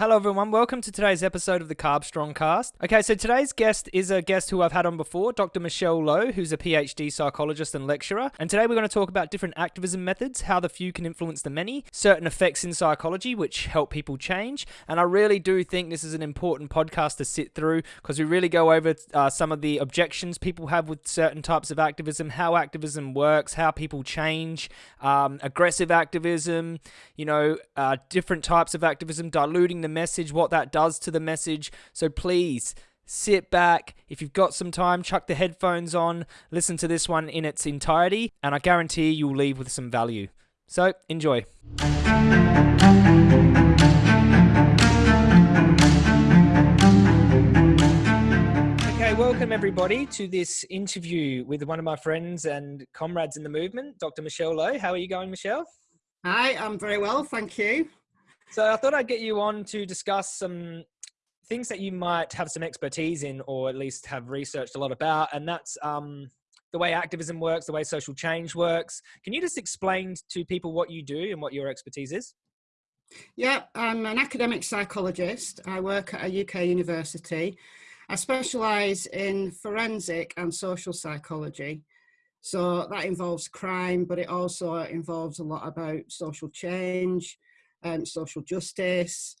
Hello, everyone. Welcome to today's episode of the Carb Strong Cast. Okay, so today's guest is a guest who I've had on before, Dr. Michelle Lowe, who's a PhD psychologist and lecturer. And today we're going to talk about different activism methods, how the few can influence the many, certain effects in psychology which help people change. And I really do think this is an important podcast to sit through because we really go over uh, some of the objections people have with certain types of activism, how activism works, how people change, um, aggressive activism, you know, uh, different types of activism, diluting the message, what that does to the message. So please sit back. If you've got some time, chuck the headphones on, listen to this one in its entirety, and I guarantee you'll leave with some value. So enjoy. Okay, welcome everybody to this interview with one of my friends and comrades in the movement, Dr. Michelle Lowe. How are you going, Michelle? Hi, I'm very well, thank you. So I thought I'd get you on to discuss some things that you might have some expertise in, or at least have researched a lot about, and that's um, the way activism works, the way social change works. Can you just explain to people what you do and what your expertise is? Yeah, I'm an academic psychologist. I work at a UK university. I specialise in forensic and social psychology. So that involves crime, but it also involves a lot about social change, um, social justice.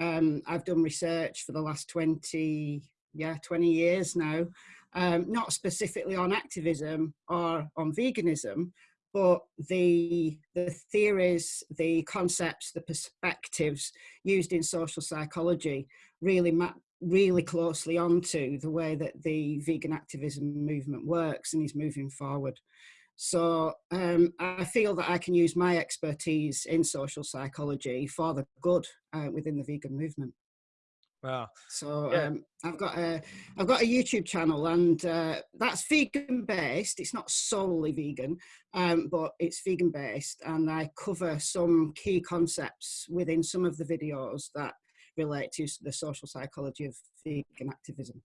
Um, I've done research for the last 20, yeah, 20 years now, um, not specifically on activism or on veganism, but the, the theories, the concepts, the perspectives used in social psychology really map really closely onto the way that the vegan activism movement works and is moving forward. So um, I feel that I can use my expertise in social psychology for the good uh, within the vegan movement. Wow. So yeah. um, I've got a I've got a YouTube channel and uh, that's vegan based. It's not solely vegan, um, but it's vegan based, and I cover some key concepts within some of the videos that relate to the social psychology of vegan activism.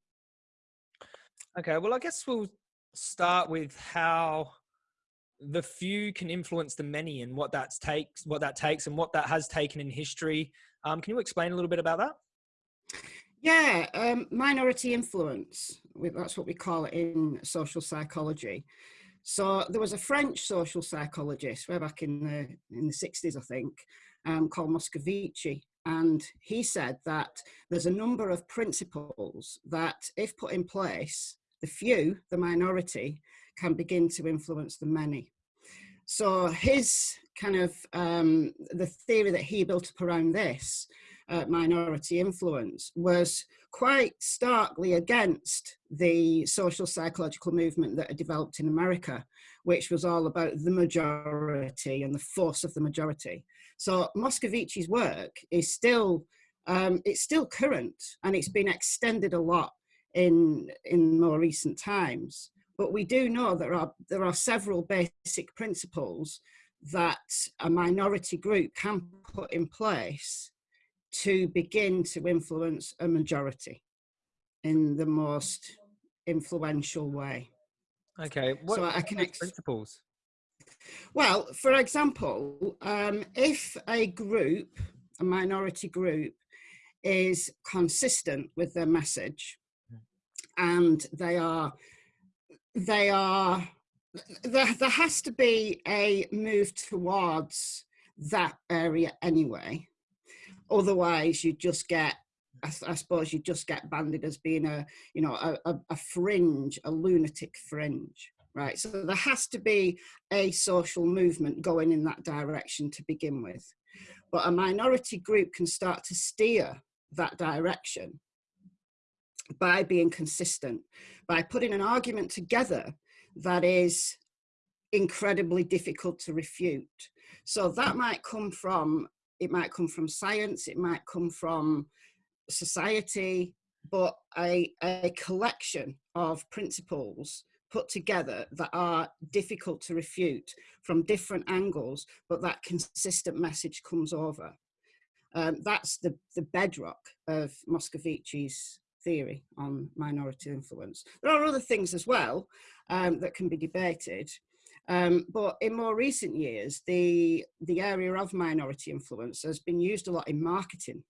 Okay. Well, I guess we'll start with how the few can influence the many and what that takes what that takes and what that has taken in history. Um, can you explain a little bit about that? Yeah um, minority influence. That's what we call it in social psychology. So there was a french social psychologist way back in the in the 60s i think um, called moscovici and he said that there's a number of principles that if put in place the few the minority can begin to influence the many. So his kind of um, the theory that he built up around this uh, minority influence was quite starkly against the social psychological movement that had developed in America, which was all about the majority and the force of the majority. So Moscovici's work is still um, it's still current and it's been extended a lot in in more recent times. But we do know there are, there are several basic principles that a minority group can put in place to begin to influence a majority in the most influential way. Okay, what so I can principles? Well, for example, um, if a group, a minority group, is consistent with their message hmm. and they are they are there, there has to be a move towards that area anyway. Otherwise you just get I, I, suppose you just get banded as being a you know a, a, a fringe a lunatic fringe right? So there has to be a social movement going in that direction to begin with. But a minority group can start to steer that direction by being consistent, by putting an argument together that is incredibly difficult to refute. So that might come from, it might come from science, it might come from society, but a, a collection of principles put together that are difficult to refute from different angles, but that consistent message comes over. Um, that's the, the bedrock of Moscovici's theory on minority influence. There are other things as well um, that can be debated, um, but in more recent years, the, the area of minority influence has been used a lot in marketing.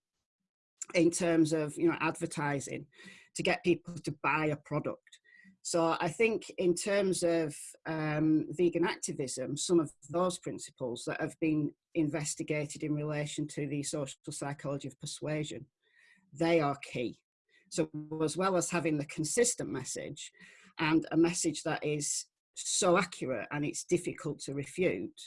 in terms of you know advertising to get people to buy a product. So I think in terms of um, vegan activism, some of those principles that have been investigated in relation to the social psychology of persuasion, they are key. So as well as having the consistent message and a message that is so accurate and it's difficult to refute,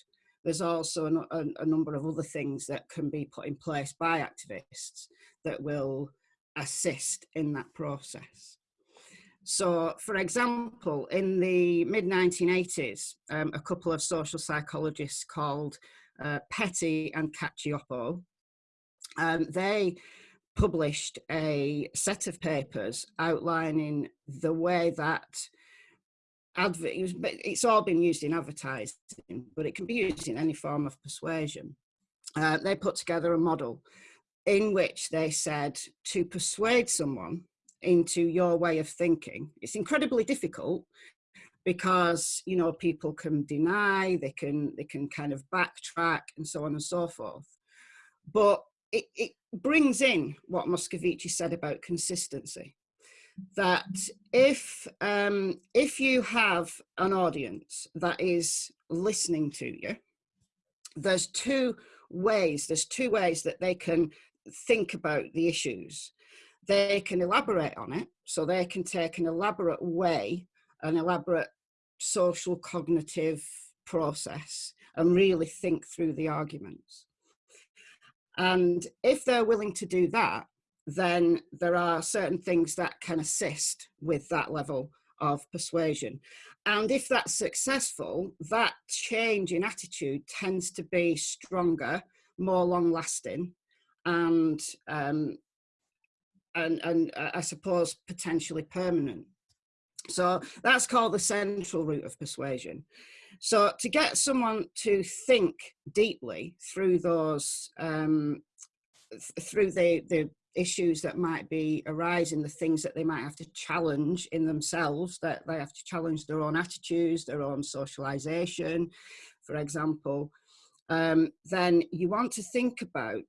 there's also a, a, a number of other things that can be put in place by activists that will assist in that process. So, for example, in the mid 1980s, um, a couple of social psychologists called uh, Petty and Cacioppo, um, they published a set of papers outlining the way that advert, it's all been used in advertising, but it can be used in any form of persuasion. Uh, they put together a model in which they said to persuade someone into your way of thinking, it's incredibly difficult because you know people can deny they can they can kind of backtrack and so on and so forth but it, it brings in what Moscovici said about consistency that if um, if you have an audience that is listening to you, there's two ways. There's two ways that they can think about the issues. They can elaborate on it, so they can take an elaborate way, an elaborate social cognitive process, and really think through the arguments. And if they're willing to do that, then there are certain things that can assist with that level of persuasion. And if that's successful, that change in attitude tends to be stronger, more long lasting, and, um, and, and uh, I suppose potentially permanent. So that's called the central route of persuasion. So to get someone to think deeply through those, um, th through the, the issues that might be arising, the things that they might have to challenge in themselves, that they have to challenge their own attitudes, their own socialization, for example, um, then you want to think about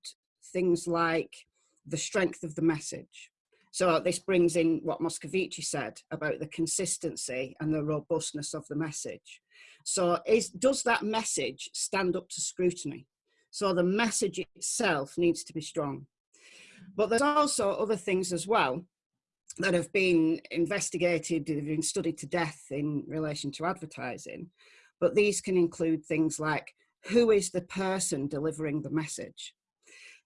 things like the strength of the message. So this brings in what Moscovici said about the consistency and the robustness of the message. So is, does that message stand up to scrutiny? So the message itself needs to be strong. But there's also other things as well that have been investigated, have been studied to death in relation to advertising. But these can include things like who is the person delivering the message?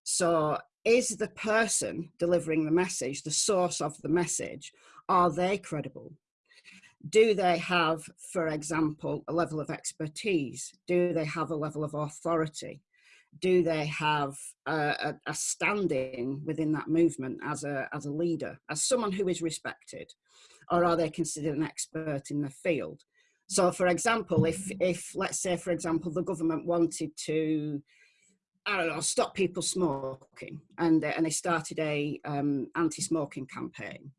So is the person delivering the message, the source of the message, are they credible? Do they have, for example, a level of expertise? Do they have a level of authority? do they have a, a, standing within that movement as a, as a leader, as someone who is respected, or are they considered an expert in the field? So for example, if, if let's say, for example, the government wanted to, I don't know, stop people smoking and, and they started a um, anti-smoking campaign,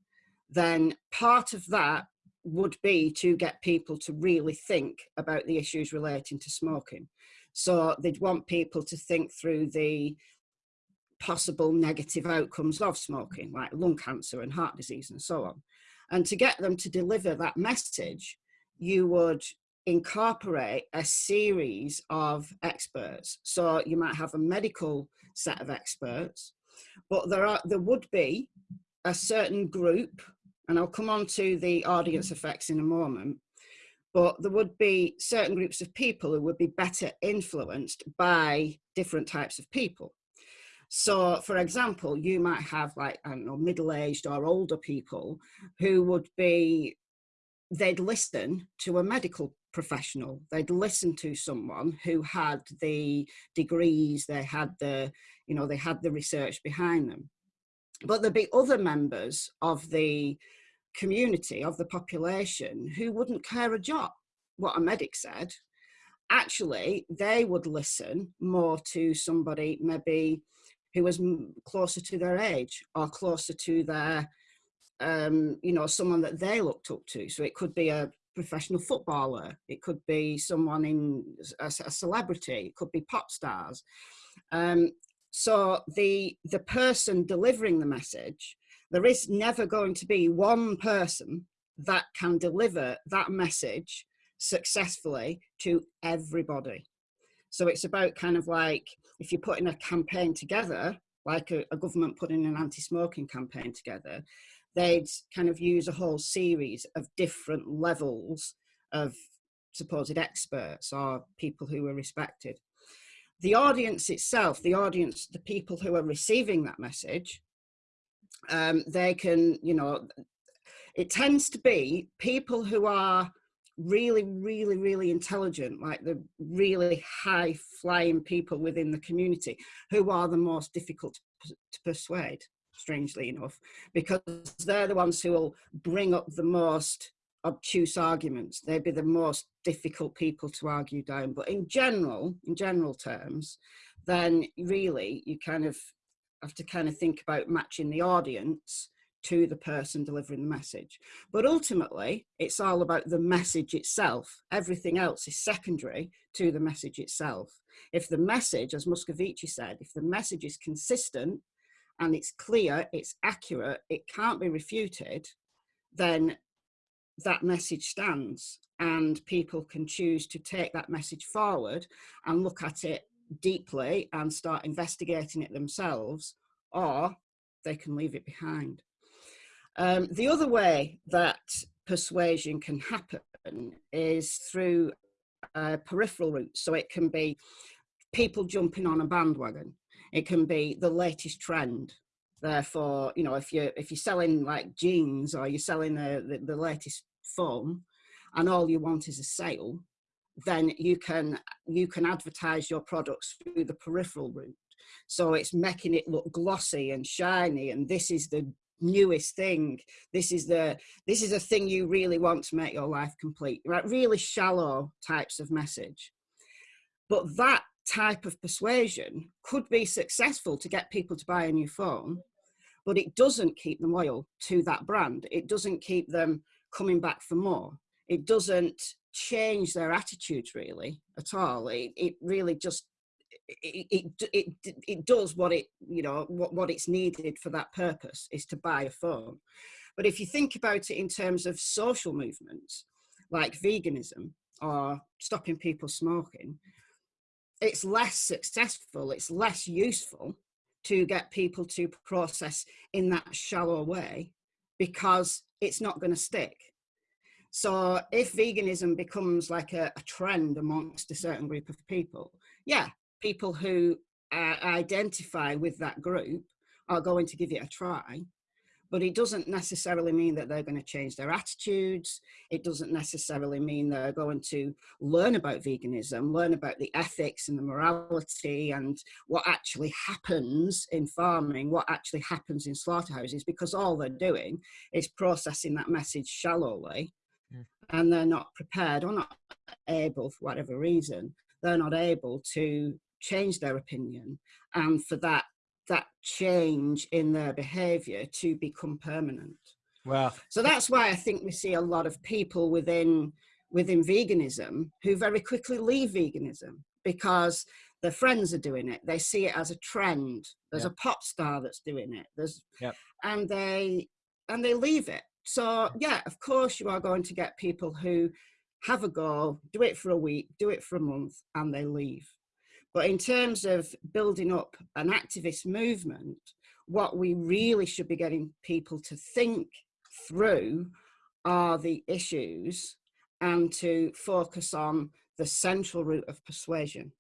then part of that would be to get people to really think about the issues relating to smoking. So they'd want people to think through the possible negative outcomes of smoking, like lung cancer and heart disease and so on. And to get them to deliver that message, you would incorporate a series of experts. So you might have a medical set of experts, but there are there would be a certain group, and I'll come on to the audience effects in a moment, but there would be certain groups of people who would be better influenced by different types of people. So, for example, you might have like, I don't know, middle-aged or older people who would be, they'd listen to a medical professional. They'd listen to someone who had the degrees, they had the, you know, they had the research behind them. But there'd be other members of the community of the population who wouldn't care a jot what a medic said. Actually they would listen more to somebody maybe who was closer to their age or closer to their um, you know someone that they looked up to. So it could be a professional footballer it could be someone in a, a celebrity it could be pop stars. Um, so the the person delivering the message, there is never going to be one person that can deliver that message successfully to everybody. So it's about kind of like if you're putting a campaign together, like a, a government putting an anti-smoking campaign together, they'd kind of use a whole series of different levels of supposed experts or people who are respected. The audience itself, the audience, the people who are receiving that message, um, they can, you know, it tends to be people who are really, really, really intelligent, like the really high flying people within the community who are the most difficult to, persuade, strangely enough, because they're the ones who will bring up the most obtuse arguments. They'd be the most difficult people to argue down. But in general, in general terms, then really you kind of have to kind of think about matching the audience to the person delivering the message. But ultimately, it's all about the message itself. Everything else is secondary to the message itself. If the message, as Moscovici said, if the message is consistent and it's clear, it's accurate, it can't be refuted, then that message stands and people can choose to take that message forward and look at it deeply and start investigating it themselves or they can leave it behind. Um, the other way that persuasion can happen is through uh, peripheral routes. So it can be people jumping on a bandwagon. It can be the latest trend. Therefore, you know, if you're if you're selling like jeans or you're selling the, the, the latest phone, and all you want is a sale, then you can you can advertise your products through the peripheral route. So it's making it look glossy and shiny, and this is the newest thing. This is the this is a thing you really want to make your life complete right? Really shallow types of message. But that type of persuasion could be successful to get people to buy a new phone but it doesn't keep them loyal to that brand. It doesn't keep them coming back for more. It doesn't change their attitudes really at all. It, it really just it, it, it, it does what it, you know, what, what it's needed for that purpose is to buy a phone. But if you think about it in terms of social movements, like veganism or stopping people smoking, it's less successful, it's less useful to get people to process in that shallow way because it's not going to stick. So if veganism becomes like a, a, trend amongst a certain group of people, yeah, people who uh, identify with that group are going to give it a try but it doesn't necessarily mean that they're going to change their attitudes. It doesn't necessarily mean they're going to learn about veganism, learn about the ethics and the morality and what actually happens in farming, what actually happens in slaughterhouses, because all they're doing is processing that message shallowly mm. and they're not prepared or not able, for whatever reason, they're not able to change their opinion and for that that change in their behavior to become permanent. Wow so that's why i think we see a lot of people within within veganism who very quickly leave veganism because their friends are doing it. They see it as a trend. There's yep. a pop star that's doing it. There's yep. and they and they leave it. So yeah of course you are going to get people who have a go do it for a week do it for a month and they leave but in terms of building up an activist movement, what we really should be getting people to think through are the issues and to focus on the central route of persuasion.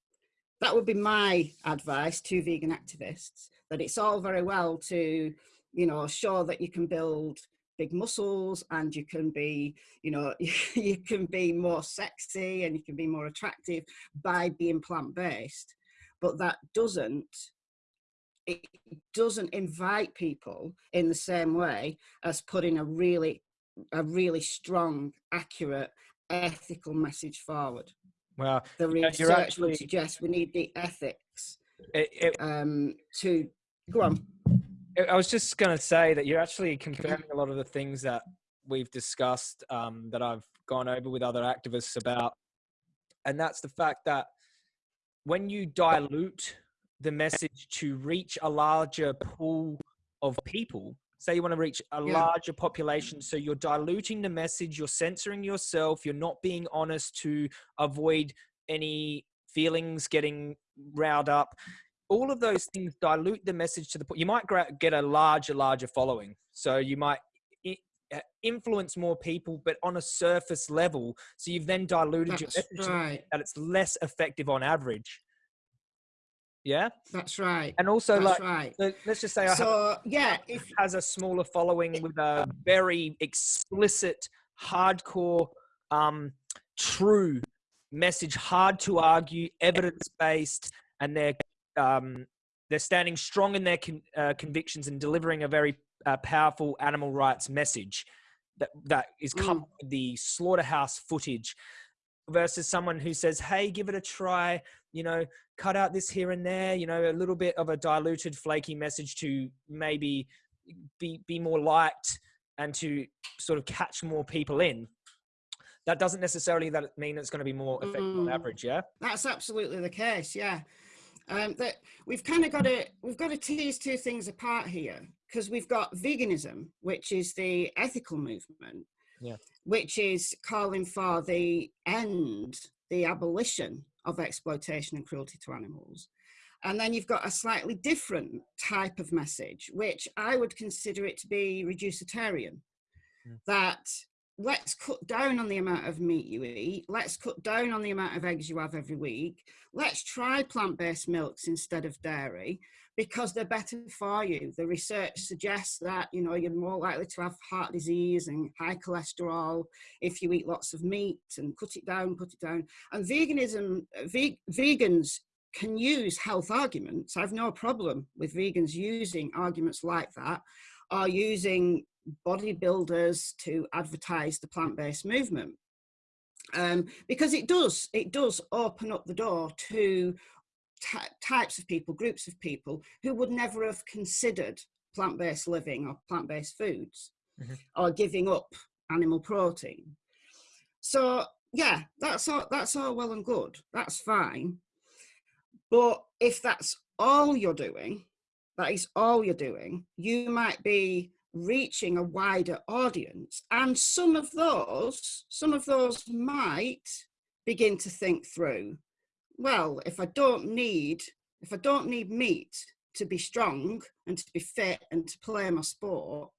That would be my advice to vegan activists, that it's all very well to, you know, show that you can build big muscles and you can be you know you can be more sexy and you can be more attractive by being plant-based. But that doesn't it doesn't invite people in the same way as putting a really a really strong accurate ethical message forward. Well the research actually, would suggest we need the ethics it, it, um to go on I was just going to say that you're actually confirming a lot of the things that we've discussed um, that I've gone over with other activists about. And that's the fact that when you dilute the message to reach a larger pool of people say you want to reach a yeah. larger population so you're diluting the message you're censoring yourself you're not being honest to avoid any feelings getting riled up all of those things dilute the message to the point you might get a larger larger following so you might uh, influence more people but on a surface level so you've then diluted That's your message right. that it's less effective on average yeah, that's right. And also, that's like, right. let's just say, so yeah, if has a smaller following with a very explicit, hardcore, um, true message, hard to argue, evidence based, and they're um, they're standing strong in their con- uh, convictions and delivering a very uh, powerful animal rights message that that is come mm. with the slaughterhouse footage versus someone who says, "Hey, give it a try." You know, cut out this here and there. You know, a little bit of a diluted, flaky message to maybe be be more liked and to sort of catch more people in. That doesn't necessarily that mean it's going to be more effective mm. on average. Yeah, that's absolutely the case. Yeah. Um, that we've kind of got to we've got to tease two things apart here because we've got veganism, which is the ethical movement, yeah. which is calling for the end, the abolition of exploitation and cruelty to animals. And then you've got a slightly different type of message, which I would consider it to be reducitarian, mm. that let's cut down on the amount of meat you eat, let's cut down on the amount of eggs you have every week, let's try plant-based milks instead of dairy, because they're better for you. The research suggests that, you know, you're more likely to have heart disease and high cholesterol if you eat lots of meat and cut it down, cut it down. And veganism, ve vegans can use health arguments. I've no problem with vegans using arguments like that are using bodybuilders to advertise the plant-based movement. Um, because it does, it does open up the door to types of people, groups of people who would never have considered plant-based living or plant-based foods mm -hmm. or giving up animal protein. So yeah, that's all, that's all well and good. That's fine. But if that's all you're doing, that is all you're doing, you might be reaching a wider audience. And some of those, some of those might begin to think through, well, if I don't need, if I don't need meat to be strong and to be fit and to play my sport,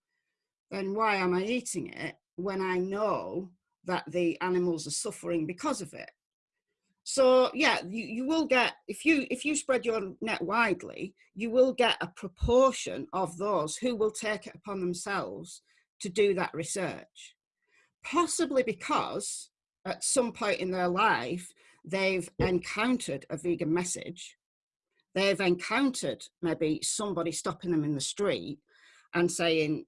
then why am I eating it when I know that the animals are suffering because of it? So yeah, you, you will get, if you, if you spread your net widely, you will get a proportion of those who will take it upon themselves to do that research. Possibly because at some point in their life, they've encountered a vegan message, they've encountered maybe somebody stopping them in the street and saying,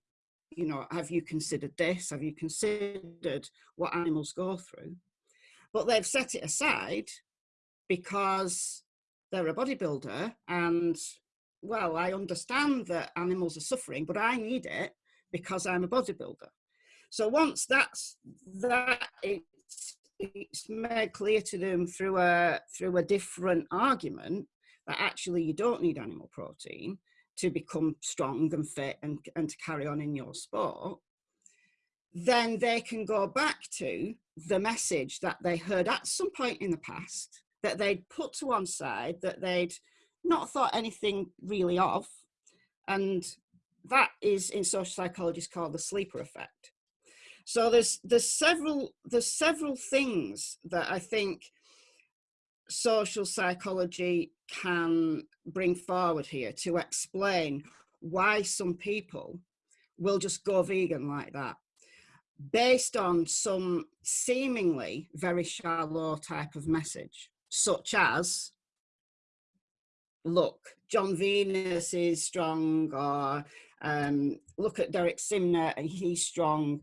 you know, have you considered this? Have you considered what animals go through? But they've set it aside because they're a bodybuilder and, well, I understand that animals are suffering, but I need it because I'm a bodybuilder. So once that's that it's it's made clear to them through a through a different argument that actually you don't need animal protein to become strong and fit and, and to carry on in your sport, then they can go back to the message that they heard at some point in the past that they'd put to one side that they'd not thought anything really of. And that is in social psychology is called the sleeper effect. So there's there's several there's several things that I think social psychology can bring forward here to explain why some people will just go vegan like that based on some seemingly very shallow type of message such as look jon venus is strong or um, look at derek simnett and he's strong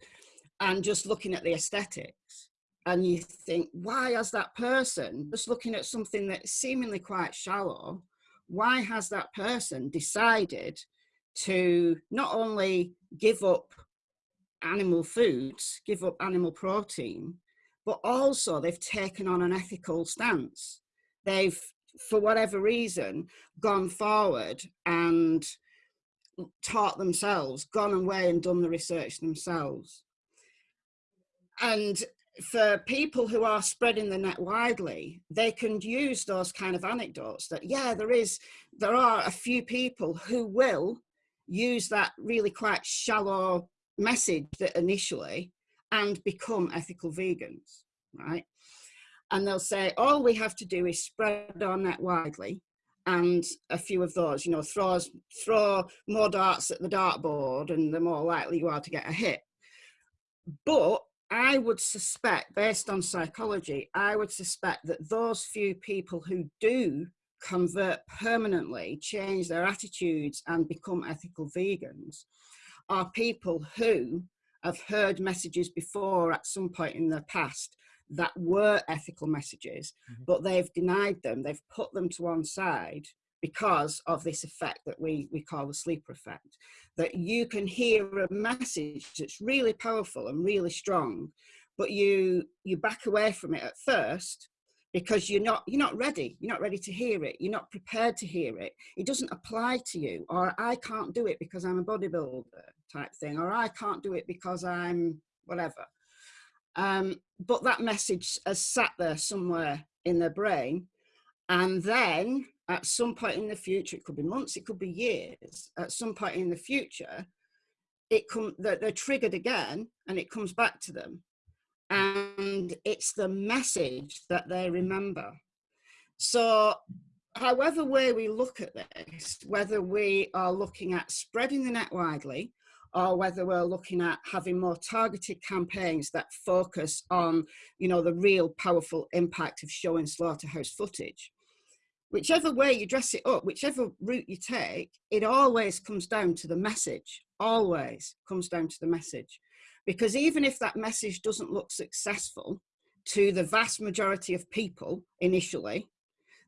and just looking at the aesthetics. And you think why has that person just looking at something that's seemingly quite shallow why has that person decided to not only give up animal foods give up animal protein but also they've taken on an ethical stance they've for whatever reason, gone forward and taught themselves, gone away and done the research themselves. And for people who are spreading the net widely, they can use those kind of anecdotes that, yeah, there is, there are a few people who will use that really quite shallow message that initially and become ethical vegans, right? And they'll say, all we have to do is spread our net widely and a few of those, you know, throws, throw more darts at the dartboard and the more likely you are to get a hit. But I would suspect, based on psychology, I would suspect that those few people who do convert permanently, change their attitudes and become ethical vegans are people who have heard messages before at some point in their past that were ethical messages, mm -hmm. but they've denied them, they've put them to one side because of this effect that we, we call the sleeper effect. That you can hear a message that's really powerful and really strong, but you you back away from it at first because you're not you're not ready. You're not ready to hear it. You're not prepared to hear it. It doesn't apply to you. Or i can't do it because i'm a bodybuilder type thing. Or i can't do it because i'm whatever. Um, but that message has sat there somewhere in their brain. And then at some point in the future, it could be months, it could be years, at some point in the future, it come they're, they're triggered again and it comes back to them. And it's the message that they remember. So however way we look at this, whether we are looking at spreading the net widely, or whether we're looking at having more targeted campaigns that focus on, you know, the real powerful impact of showing slaughterhouse footage, whichever way you dress it up, whichever route you take, it always comes down to the message, always comes down to the message. Because even if that message doesn't look successful to the vast majority of people initially,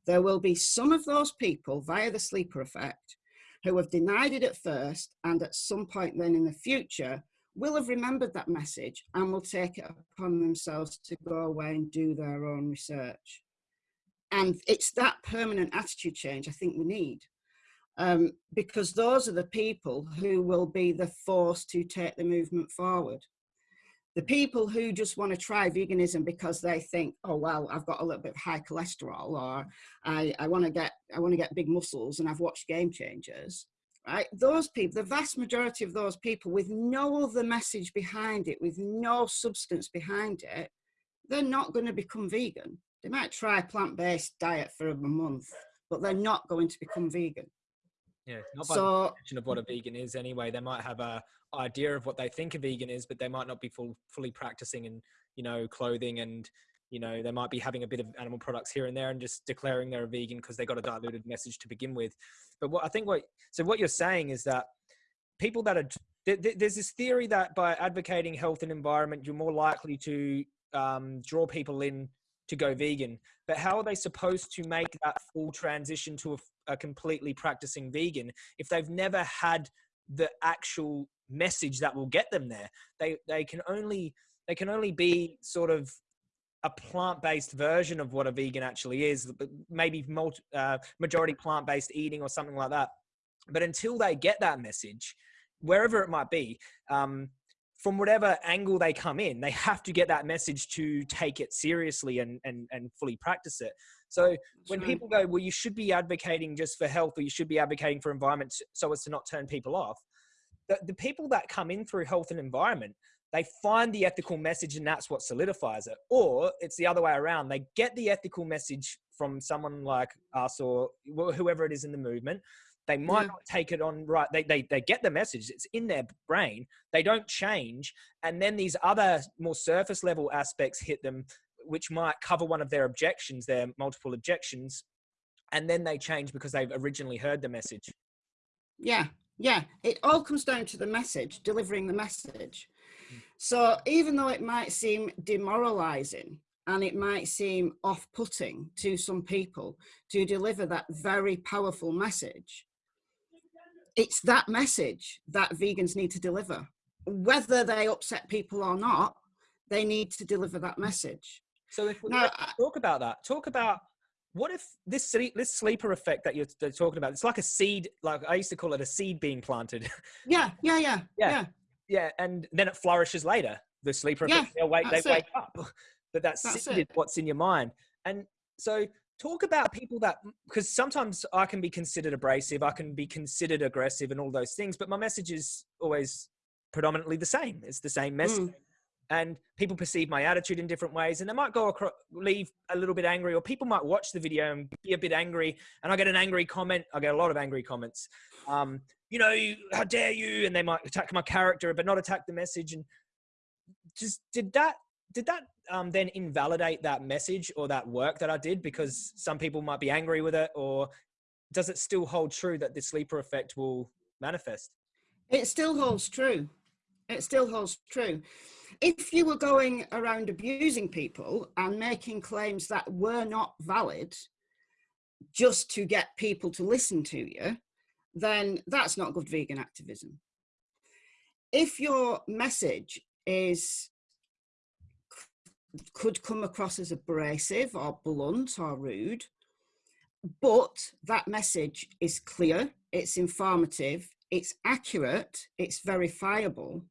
there will be some of those people via the sleeper effect who have denied it at first and at some point then in the future will have remembered that message and will take it upon themselves to go away and do their own research and it's that permanent attitude change I think we need. Um, because those are the people who will be the force to take the movement forward. The people who just want to try veganism because they think, oh well, I've got a little bit of high cholesterol, or I, I want to get I want to get big muscles, and I've watched Game Changers. Right? Those people, the vast majority of those people, with no other message behind it, with no substance behind it, they're not going to become vegan they might try a plant-based diet for a month, but they're not going to become vegan. Yeah, not by so, the definition of what a vegan is anyway. They might have a idea of what they think a vegan is, but they might not be full, fully practicing in, you know, clothing and, you know, they might be having a bit of animal products here and there and just declaring they're a vegan because they got a diluted message to begin with. But what I think what, so what you're saying is that people that are, there's this theory that by advocating health and environment, you're more likely to um, draw people in to go vegan, but how are they supposed to make that full transition to a, a completely practicing vegan if they've never had the actual message that will get them there? They they can only they can only be sort of a plant-based version of what a vegan actually is, maybe multi, uh, majority plant-based eating or something like that. But until they get that message, wherever it might be, um, from whatever angle they come in, they have to get that message to take it seriously and, and, and fully practice it. So when people go, well, you should be advocating just for health or you should be advocating for environment so as to not turn people off, the, the people that come in through health and environment, they find the ethical message and that's what solidifies it. Or it's the other way around. They get the ethical message from someone like us or whoever it is in the movement they might yeah. not take it on right. They, they, they get the message. It's in their brain. They don't change. And then these other more surface level aspects hit them, which might cover one of their objections, their multiple objections. And then they change because they've originally heard the message. Yeah. Yeah. It all comes down to the message, delivering the message. Hmm. So even though it might seem demoralizing and it might seem off-putting to some people to deliver that very powerful message, it's that message that vegans need to deliver. Whether they upset people or not, they need to deliver that message. So if we now, talk about that, talk about what if this sleep, this sleeper effect that you're, talking about? It's like a seed. Like I used to call it a seed being planted. Yeah, yeah, yeah, Yeah. yeah. yeah, and then it flourishes later. The sleeper Yeah, effect. They wake. They it. wake up. But that That's seed it. is what's in your mind. And so talk about people that because sometimes I can be considered abrasive, I can be considered aggressive, and all those things. But my message is always predominantly the same. It's the same message. Mm. And people perceive my attitude in different ways, and they might go across, leave a little bit angry, or people might watch the video and be a bit angry. And I get an angry comment. I get a lot of angry comments. Um, you know, how dare you? And they might attack my character, but not attack the message. And just did that did that um, then invalidate that message or that work that I did because some people might be angry with it, or does it still hold true that the sleeper effect will manifest? It still holds true. It still holds true. If you were going around abusing people and making claims that were not valid just to get people to listen to you, then that's not good vegan activism. If your message is could come across as abrasive or blunt or rude, but that message is clear, it's informative, it's accurate, it's verifiable,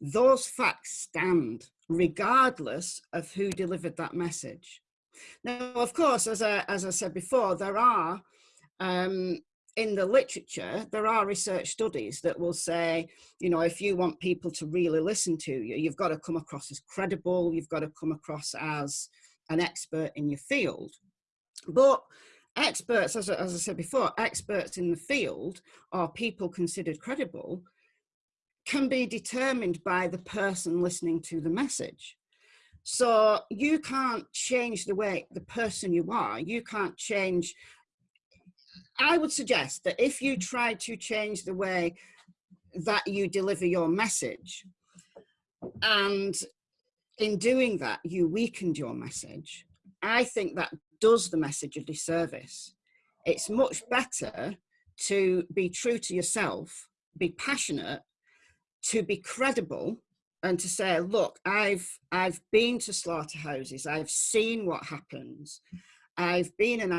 those facts stand regardless of who delivered that message. Now, of course, as I, as I said before, there are, um, in the literature, there are research studies that will say, you know, if you want people to really listen to you, you've got to come across as credible, you've got to come across as an expert in your field. But experts, as, I- as I said before, experts in the field or people considered credible can be determined by the person listening to the message. So you can't change the way the person you are, you can't change. I would suggest that if you try to change the way that you deliver your message, and in doing that, you weakened your message, I think that does the message a disservice. It's much better to be true to yourself, be passionate, to be credible and to say, look, I've I've been to slaughterhouses, I've seen what happens, I've been an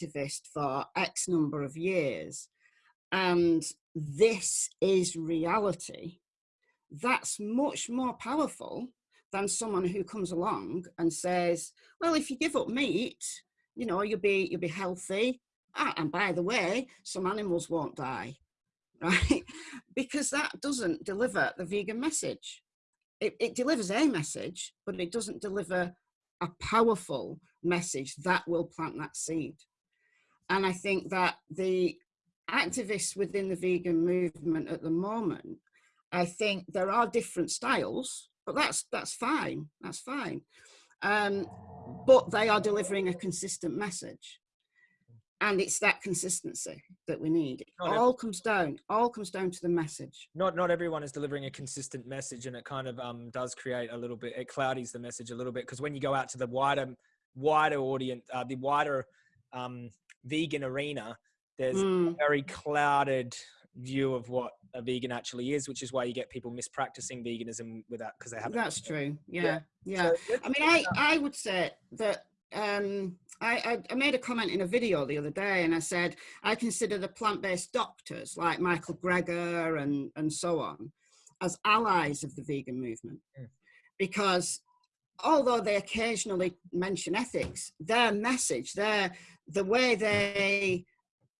activist for X number of years, and this is reality. That's much more powerful than someone who comes along and says, well, if you give up meat, you know, you'll be you'll be healthy. Ah, and by the way, some animals won't die right? because that doesn't deliver the vegan message. It, it delivers a message, but it doesn't deliver a powerful message that will plant that seed. And I think that the activists within the vegan movement at the moment, I think there are different styles, but that's that's fine. That's fine. Um, but they are delivering a consistent message and it's that consistency that we need. Not all comes down, all comes down to the message. Not not everyone is delivering a consistent message, and it kind of um, does create a little bit. It cloudies the message a little bit because when you go out to the wider wider audience, uh, the wider um, vegan arena, there's Mm, a very clouded view of what a vegan actually is, which is why you get people mispracticing veganism without because they haven't. that's true. Yeah. Yeah, yeah. So, I mean, I, I would say that um, I, I, I made a comment in a video the other day and I said, I consider the plant-based doctors like Michael Greger and, and so on as allies of the vegan movement. Mm. Because although they occasionally mention ethics, their message, their, the way they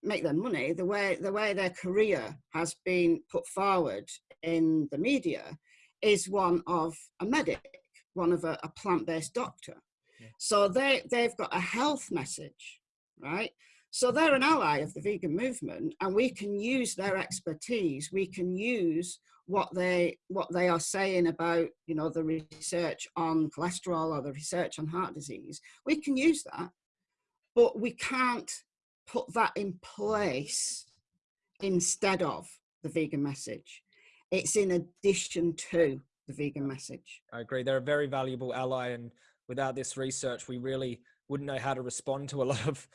make their money, the way, the way their career has been put forward in the media is one of a medic, one of a, a plant-based doctor. Yeah. So they, they've got a health message, right? So they're an ally of the vegan movement and we can use their expertise. We can use what they, what they are saying about, you know, the research on cholesterol or the research on heart disease. We can use that, but we can't put that in place instead of the vegan message. It's in addition to the vegan message. I agree. They're a very valuable ally, and without this research, we really wouldn't know how to respond to a lot of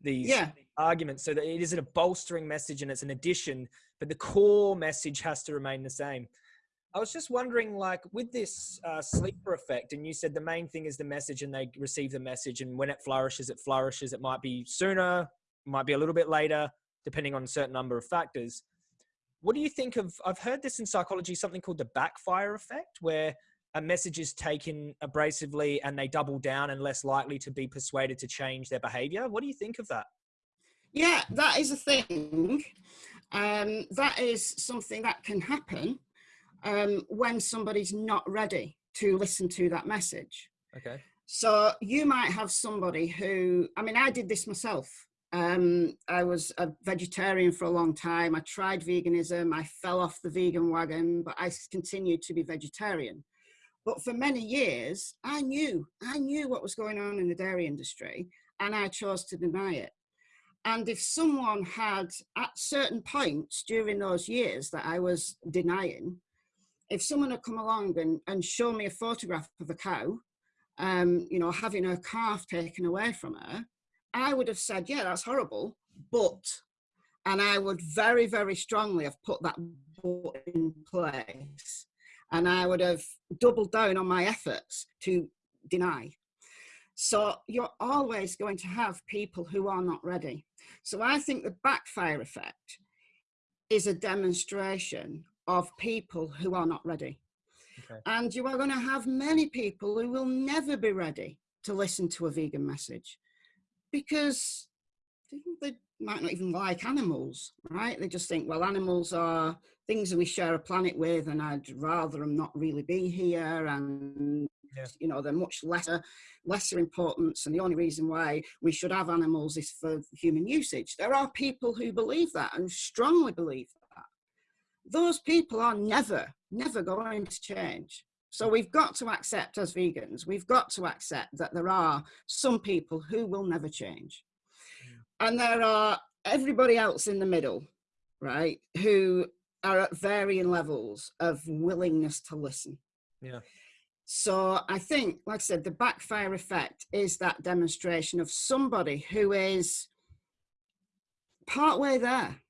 these Yeah. arguments. So that it isn't a bolstering message and it's an addition, but the core message has to remain the same. I was just wondering, like, with this uh, sleeper effect, and you said the main thing is the message, and they receive the message, and when it flourishes, it flourishes. It might be sooner, might be a little bit later, depending on a certain number of factors. What do you think of? I've heard this in psychology, something called the backfire effect, where a message is taken abrasively and they double down and less likely to be persuaded to change their behavior. What do you think of that? Yeah, that is a thing. Um, that is something that can happen um, when somebody's not ready to listen to that message. Okay. So you might have somebody who, I mean, I did this myself. Um, I was a vegetarian for a long time. I tried veganism. I fell off the vegan wagon, but I continued to be vegetarian. But for many years, I knew, I knew what was going on in the dairy industry and I chose to deny it. And if someone had at certain points during those years that I was denying, if someone had come along and, and shown me a photograph of a cow, um, you know, having her calf taken away from her, I would have said, yeah, that's horrible, but, and I would very, very strongly have put that in place. And I would have doubled down on my efforts to deny. So you're always going to have people who are not ready. So I think the backfire effect is a demonstration of people who are not ready. Okay. And you are going to have many people who will never be ready to listen to a vegan message because they might not even like animals, right? They just think, well, animals are things that we share a planet with and I'd rather them not really be here and yeah. you know they're much lesser lesser importance and the only reason why we should have animals is for human usage there are people who believe that and strongly believe that those people are never, never going to change. So we've got to accept as vegans, we've got to accept that there are some people who will never change. And there are everybody else in the middle, right, who are at varying levels of willingness to listen. Yeah. So I think, like I said, the backfire effect is that demonstration of somebody who is partway there.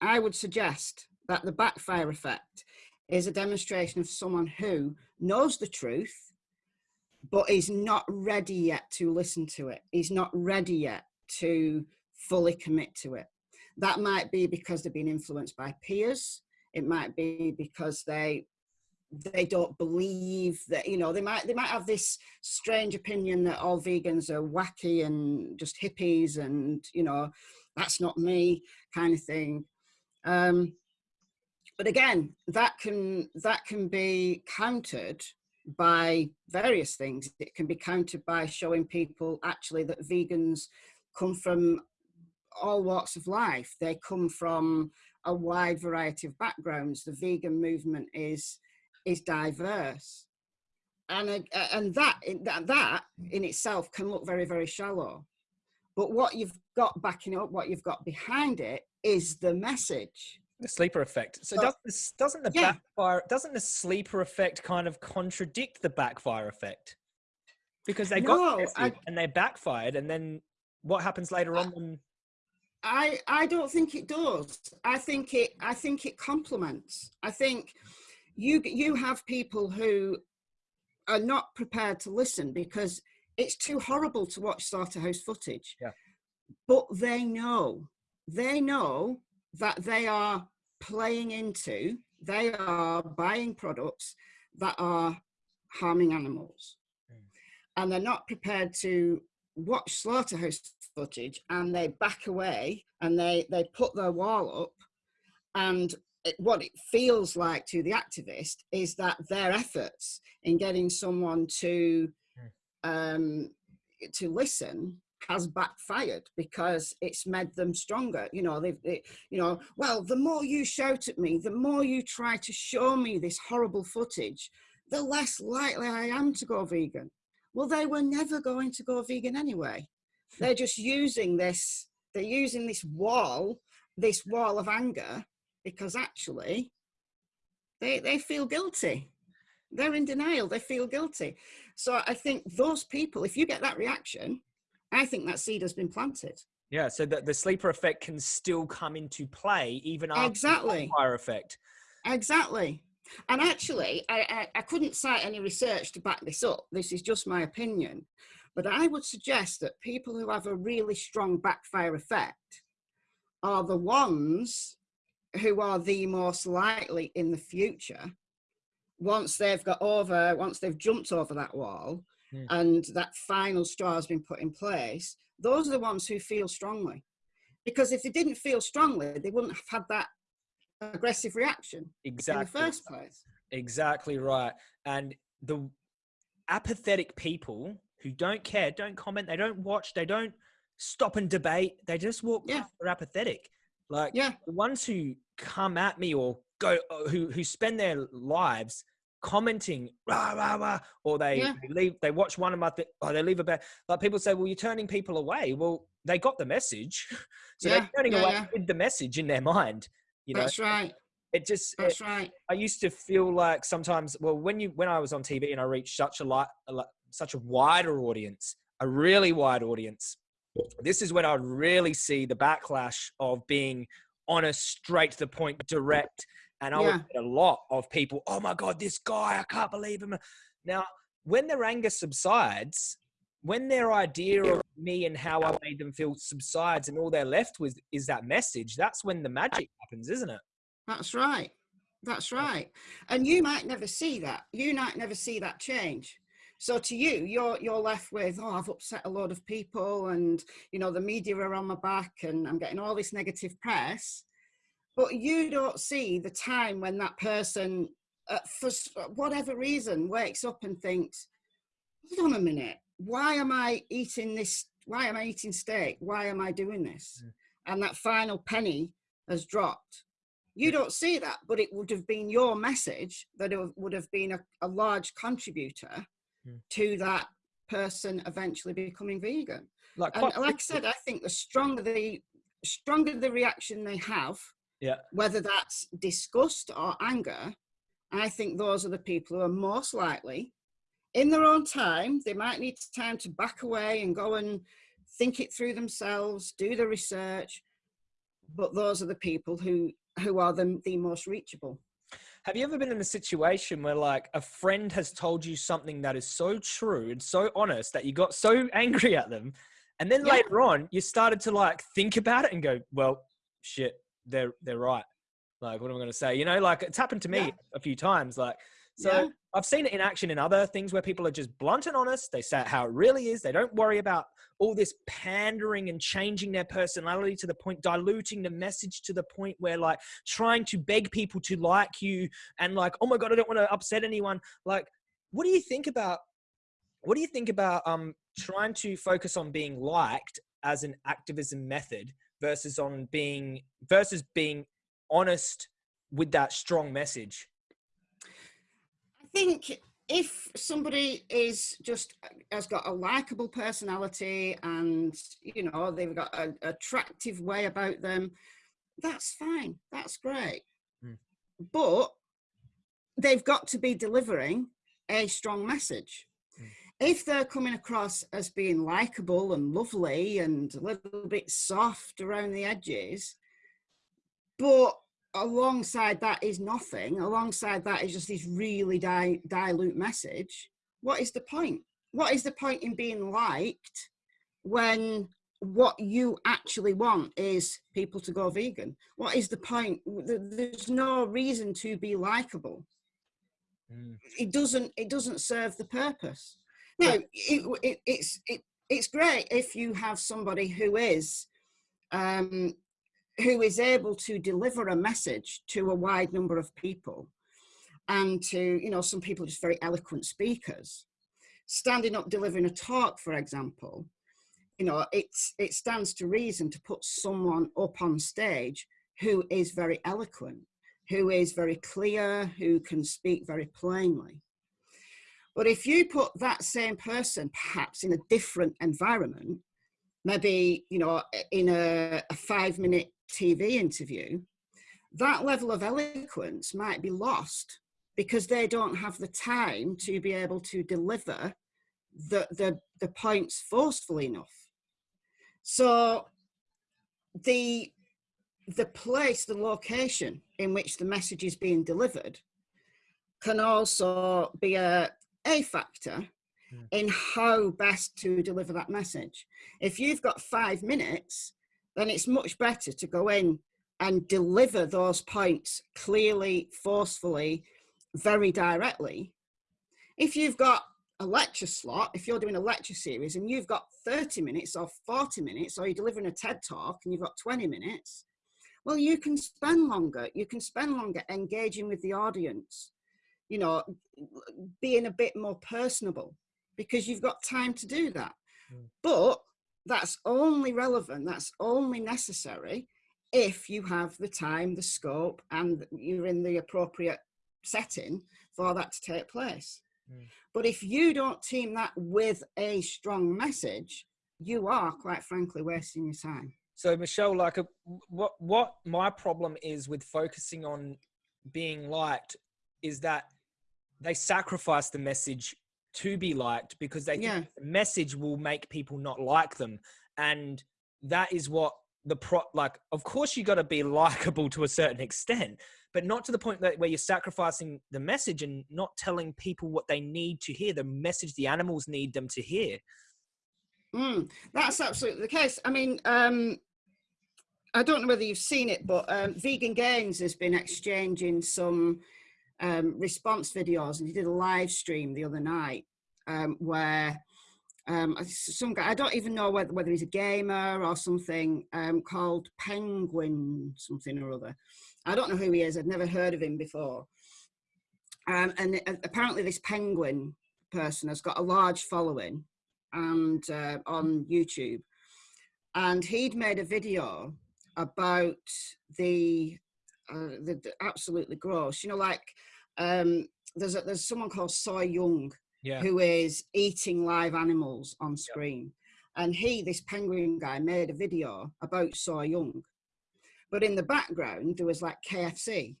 I would suggest that the backfire effect is a demonstration of someone who knows the truth, but is not ready yet to listen to it. He's not ready yet to fully commit to it. That might be because they've been influenced by peers. It might be because they they don't believe that you know they might they might have this strange opinion that all vegans are wacky and just hippies and you know that's not me kind of thing um but again, that can that can be countered by various things. It can be countered by showing people actually that vegans come from all walks of life. They come from a wide variety of backgrounds. The vegan movement is is diverse, and uh, and that that that in itself can look very very shallow. But what you've got backing up, what you've got behind it, is the message the sleeper effect. So does this, doesn't the yeah. backfire doesn't the sleeper effect kind of contradict the backfire effect? Because they no, got I, and they backfired, and then what happens later on? When... I I don't think it does. I think it I think it complements. I think you you have people who are not prepared to listen because it's too horrible to watch slaughterhouse footage. Yeah. But they know they know that they are playing into, they are buying products that are harming animals. Mm. And they're not prepared to watch slaughterhouse footage and they back away and they, they put their wall up and it, what it feels like to the activist is that their efforts in getting someone to hmm. um, to listen has backfired because it's made them stronger. You know, they've, they, you know, well, the more you shout at me, the more you try to show me this horrible footage, the less likely I am to go vegan. Well, they were never going to go vegan anyway. They're just using this, they're using this wall, this wall of anger, because actually they, they feel guilty. They're in denial, they feel guilty. So I think those people, if you get that reaction, I think that seed has been planted. Yeah, so that the sleeper effect can still come into play even after exactly. the fire effect. Exactly. And actually, I, I, I, couldn't cite any research to back this up. This is just my opinion. But I would suggest that people who have a really strong backfire effect are the ones who are the most likely in the future, once they've got over, once they've jumped over that wall mm. and that final straw has been put in place, those are the ones who feel strongly. Because if they didn't feel strongly, they wouldn't have had that aggressive reaction exactly. in the first place. Exactly right. And the apathetic people who don't care, don't comment, they don't watch, they don't stop and debate, they just walk yeah. they're apathetic. Like yeah. the ones who come at me or go uh, who who spend their lives commenting rah rah rah or they, yeah. they leave they watch one of my th- or they leave a bad like people say well you're turning people away well they got the message so yeah. they're turning away with the message in their mind you know that's right it just that's it, right i used to feel like sometimes well when you when i was on tv and i reached such a lot such a wider audience a really wide audience this is when I really see the backlash of being honest, straight to the point, direct. And I yeah. would get a lot of people, oh my God, this guy, I can't believe him. Now, when their anger subsides, when their idea of me and how I made them feel subsides and all they're left with is that message, that's when the magic happens, isn't it? That's right. That's right. And you might never see that. You might never see that change. So to you, you're you're left with, oh, I've upset a lot of people, and you know the media are on my back, and I'm getting all this negative press. But you don't see the time when that person, uh, for whatever reason, wakes up and thinks, hold on a minute, why am I eating this? Why am I eating steak? Why am I doing this? Mm. And that final penny has dropped. You don't see that, but it would have been your message that it would have been a, a large contributor Hmm. to that person eventually becoming vegan. Like, and like I said, I think the stronger the stronger the reaction they have, yeah, whether that's disgust or anger, I think those are the people who are most likely, in their own time, they might need time to back away and go and think it through themselves, do the research, but those are the people who who are the, the most reachable. Have you ever been in a situation where like a friend has told you something that is so true and so honest that you got so angry at them and then yeah. later on you started to like think about it and go, well, shit, they're they're right. Like what am I going to say? You know, like it's happened to me yeah. a few times like so yeah. I've seen it in action in other things where people are just blunt and honest. They say how it really is. They don't worry about all this pandering and changing their personality to the point, diluting the message to the point where like trying to beg people to like you and like, oh my God, I don't want to upset anyone. Like, what do you think about, what do you think about um, trying to focus on being liked as an activism method versus on being, versus being honest with that strong message? Think if somebody is just has got a likable personality and you know they've got an attractive way about them that's fine that's great mm. but they've got to be delivering a strong message mm. if they're coming across as being likable and lovely and a little bit soft around the edges but alongside that is nothing. Alongside that is just this really di dilute message. What is the point? What is the point in being liked when what you actually want is people to go vegan? What is the point? There's no reason to be likable. Mm. It doesn't. It doesn't serve the purpose. No, it, it, it's it, it's great if you have somebody who is um, who is able to deliver a message to a wide number of people and to, you know, some people just very eloquent speakers. Standing up delivering a talk, for example, you know, it's, it stands to reason to put someone up on stage who is very eloquent, who is very clear, who can speak very plainly. But if you put that same person perhaps in a different environment, maybe, you know, in a, a five minute TV interview, that level of eloquence might be lost because they don't have the time to be able to deliver the, the, the points forcefully enough. So the, the place, the location in which the message is being delivered can also be a a factor Mm. in how best to deliver that message. If you've got five minutes, then it's much better to go in and deliver those points clearly, forcefully, very directly. If you've got a lecture slot, if you're doing a lecture series and you've got 30 minutes or 40 minutes, or you're delivering a TED talk and you've got 20 minutes, well, you can spend longer. You can spend longer engaging with the audience, you know, being a bit more personable because you've got time to do that. Mm. But that's only relevant, that's only necessary if you have the time, the scope, and you're in the appropriate setting for that to take place. Mm. But if you don't team that with a strong message, you are quite frankly wasting your time. So Michelle, like, a, what what my problem is with focusing on being liked is that they sacrifice the message to be liked because they think Yeah. the message will make people not like them, and that is what the pro like. Of course, you got to be likable to a certain extent, but not to the point that where you're sacrificing the message and not telling people what they need to hear, the message the animals need them to hear. Mm, that's absolutely the case. I mean, um, I don't know whether you've seen it, but um, Vegan Gains has been exchanging some um, response videos, and he did a live stream the other night um, where um, some guy, I don't even know whether, whether he's a gamer or something, um, called Penguin something or other. I don't know who he is. I've never heard of him before. Um, and uh, apparently, this penguin person has got a large following and uh, on YouTube, and he'd made a video about the, uh, the, the absolutely gross. You know, like um, there's a, there's someone called Soy Young Yeah. who is eating live animals on screen, and he, this penguin guy, made a video about Soy Young, but in the background there was like KFC.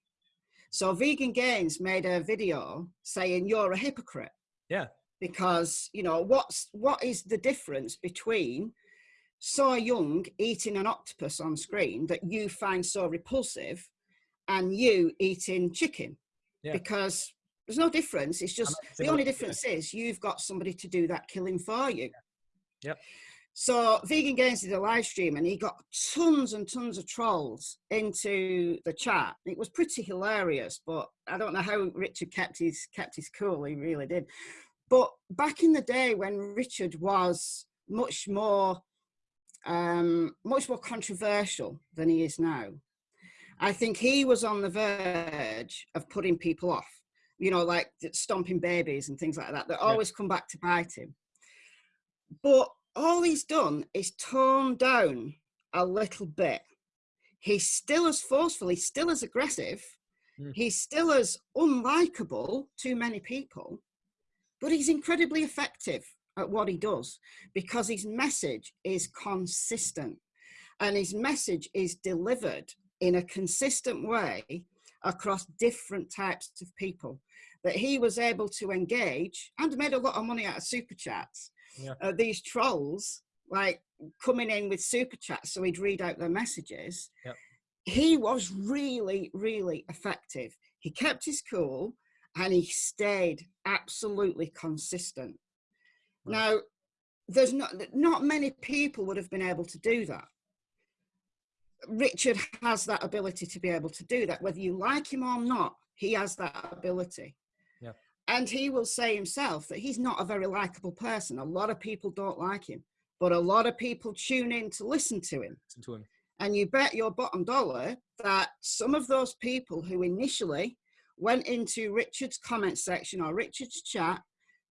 So Vegan Gains made a video saying you're a hypocrite Yeah. because you know what's what is the difference between Soy Young eating an octopus on screen that you find so repulsive and you eating chicken. Yeah. because there's no difference. It's just the only similar, yeah. difference is you've got somebody to do that killing for you. Yep. so vegan gains did a live stream and he got tons and tons of trolls into the chat. It was pretty hilarious but i don't know how richard kept his kept his cool. He really did. But back in the day when richard was much more um much more controversial than he is now i think he was on the verge of putting people off you know like stomping babies and things like that that Yeah. always come back to bite him but all he's done is tone down a little bit he's still as forceful he's still as aggressive Mm. he's still as unlikable to many people but he's incredibly effective at what he does because his message is consistent and his message is delivered in a consistent way across different types of people that he was able to engage and made a lot of money out of super chats Yeah. uh, these trolls like coming in with super chats so he'd read out their messages Yep. he was really really effective he kept his cool and he stayed absolutely consistent Right. now there's not not many people would have been able to do that richard has that ability to be able to do that whether you like him or not he has that ability Yeah. and he will say himself that he's not a very likable person a lot of people don't like him but a lot of people tune in to listen to him Listen to him. and you bet your bottom dollar that some of those people who initially went into Richard's comment section or Richard's chat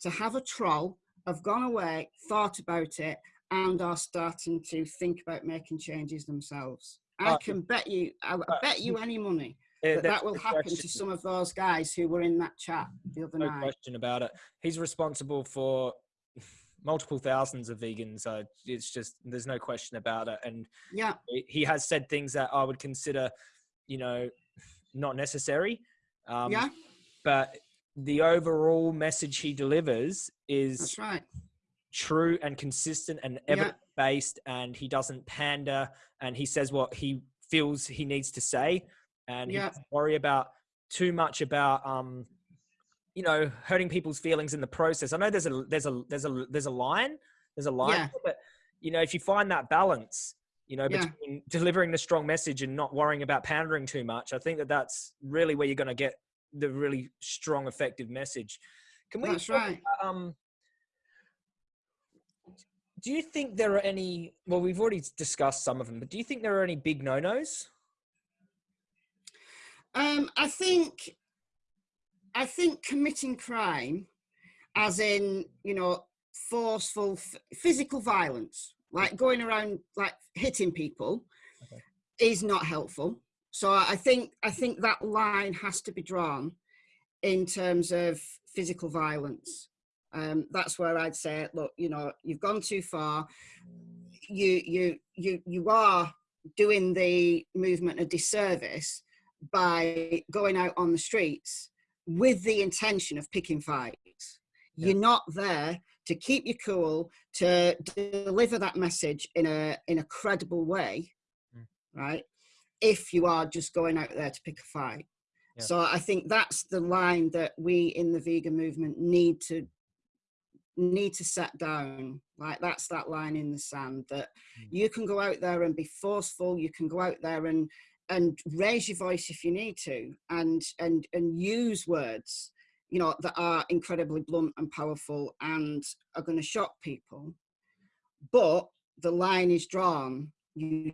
to have a troll have gone away, thought about it, and are starting to think about making changes themselves. I Uh, can bet you, I uh, bet you any money Uh, that that will no happen question- to some of those guys who were in that chat the other no night. question about it. He's responsible for multiple thousands of vegans. So it's just there's no question about it. And Yeah, he- he has said things that I would consider, you know, not necessary. Um, yeah, But the overall message he delivers is that's right. True and consistent and evidence based, and he doesn't pander, and he says what he feels he needs to say, and Yeah. he doesn't worry about too much about um you know, hurting people's feelings in the process. I know there's a there's a there's a there's a line, there's a line, Yeah. but you know, if you find that balance, you know, Yeah. between delivering the strong message and not worrying about pandering too much, I think that that's really where you're going to get the really strong, effective message. Can we? That's talk right. um, do you think there are any? Well, we've already discussed some of them, but do you think there are any big no-nos? Um, I think, I think committing crime, as in you know forceful physical violence, like going around like hitting people, Okay. is not helpful. So I think I think that line has to be drawn in terms of physical violence. Um, that's where I'd say, look, you know, you've gone too far. You you you you are doing the movement a disservice by going out on the streets with the intention of picking fights. You're not there to keep you cool, to deliver that message in a in a credible way, Mm. right? If you are just going out there to pick a fight. Yeah. So I think that's the line that we in the vegan movement need to need to set down like that's that line in the sand that Mm. you can go out there and be forceful you can go out there and and raise your voice if you need to and and and use words you know that are incredibly blunt and powerful and are going to shock people. But the line is drawn. You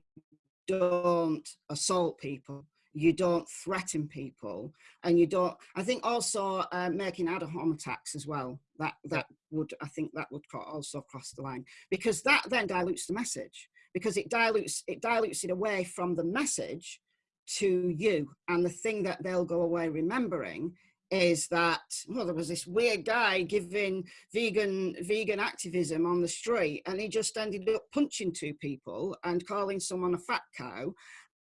don't assault people you don't threaten people and you don't i think also uh, making ad hom attacks as well that that would i think that would also cross the line because that then dilutes the message because it dilutes it dilutes it away from the message to you and the thing that they'll go away remembering is that well there was this weird guy giving vegan vegan activism on the street and he just ended up punching two people and calling someone a fat cow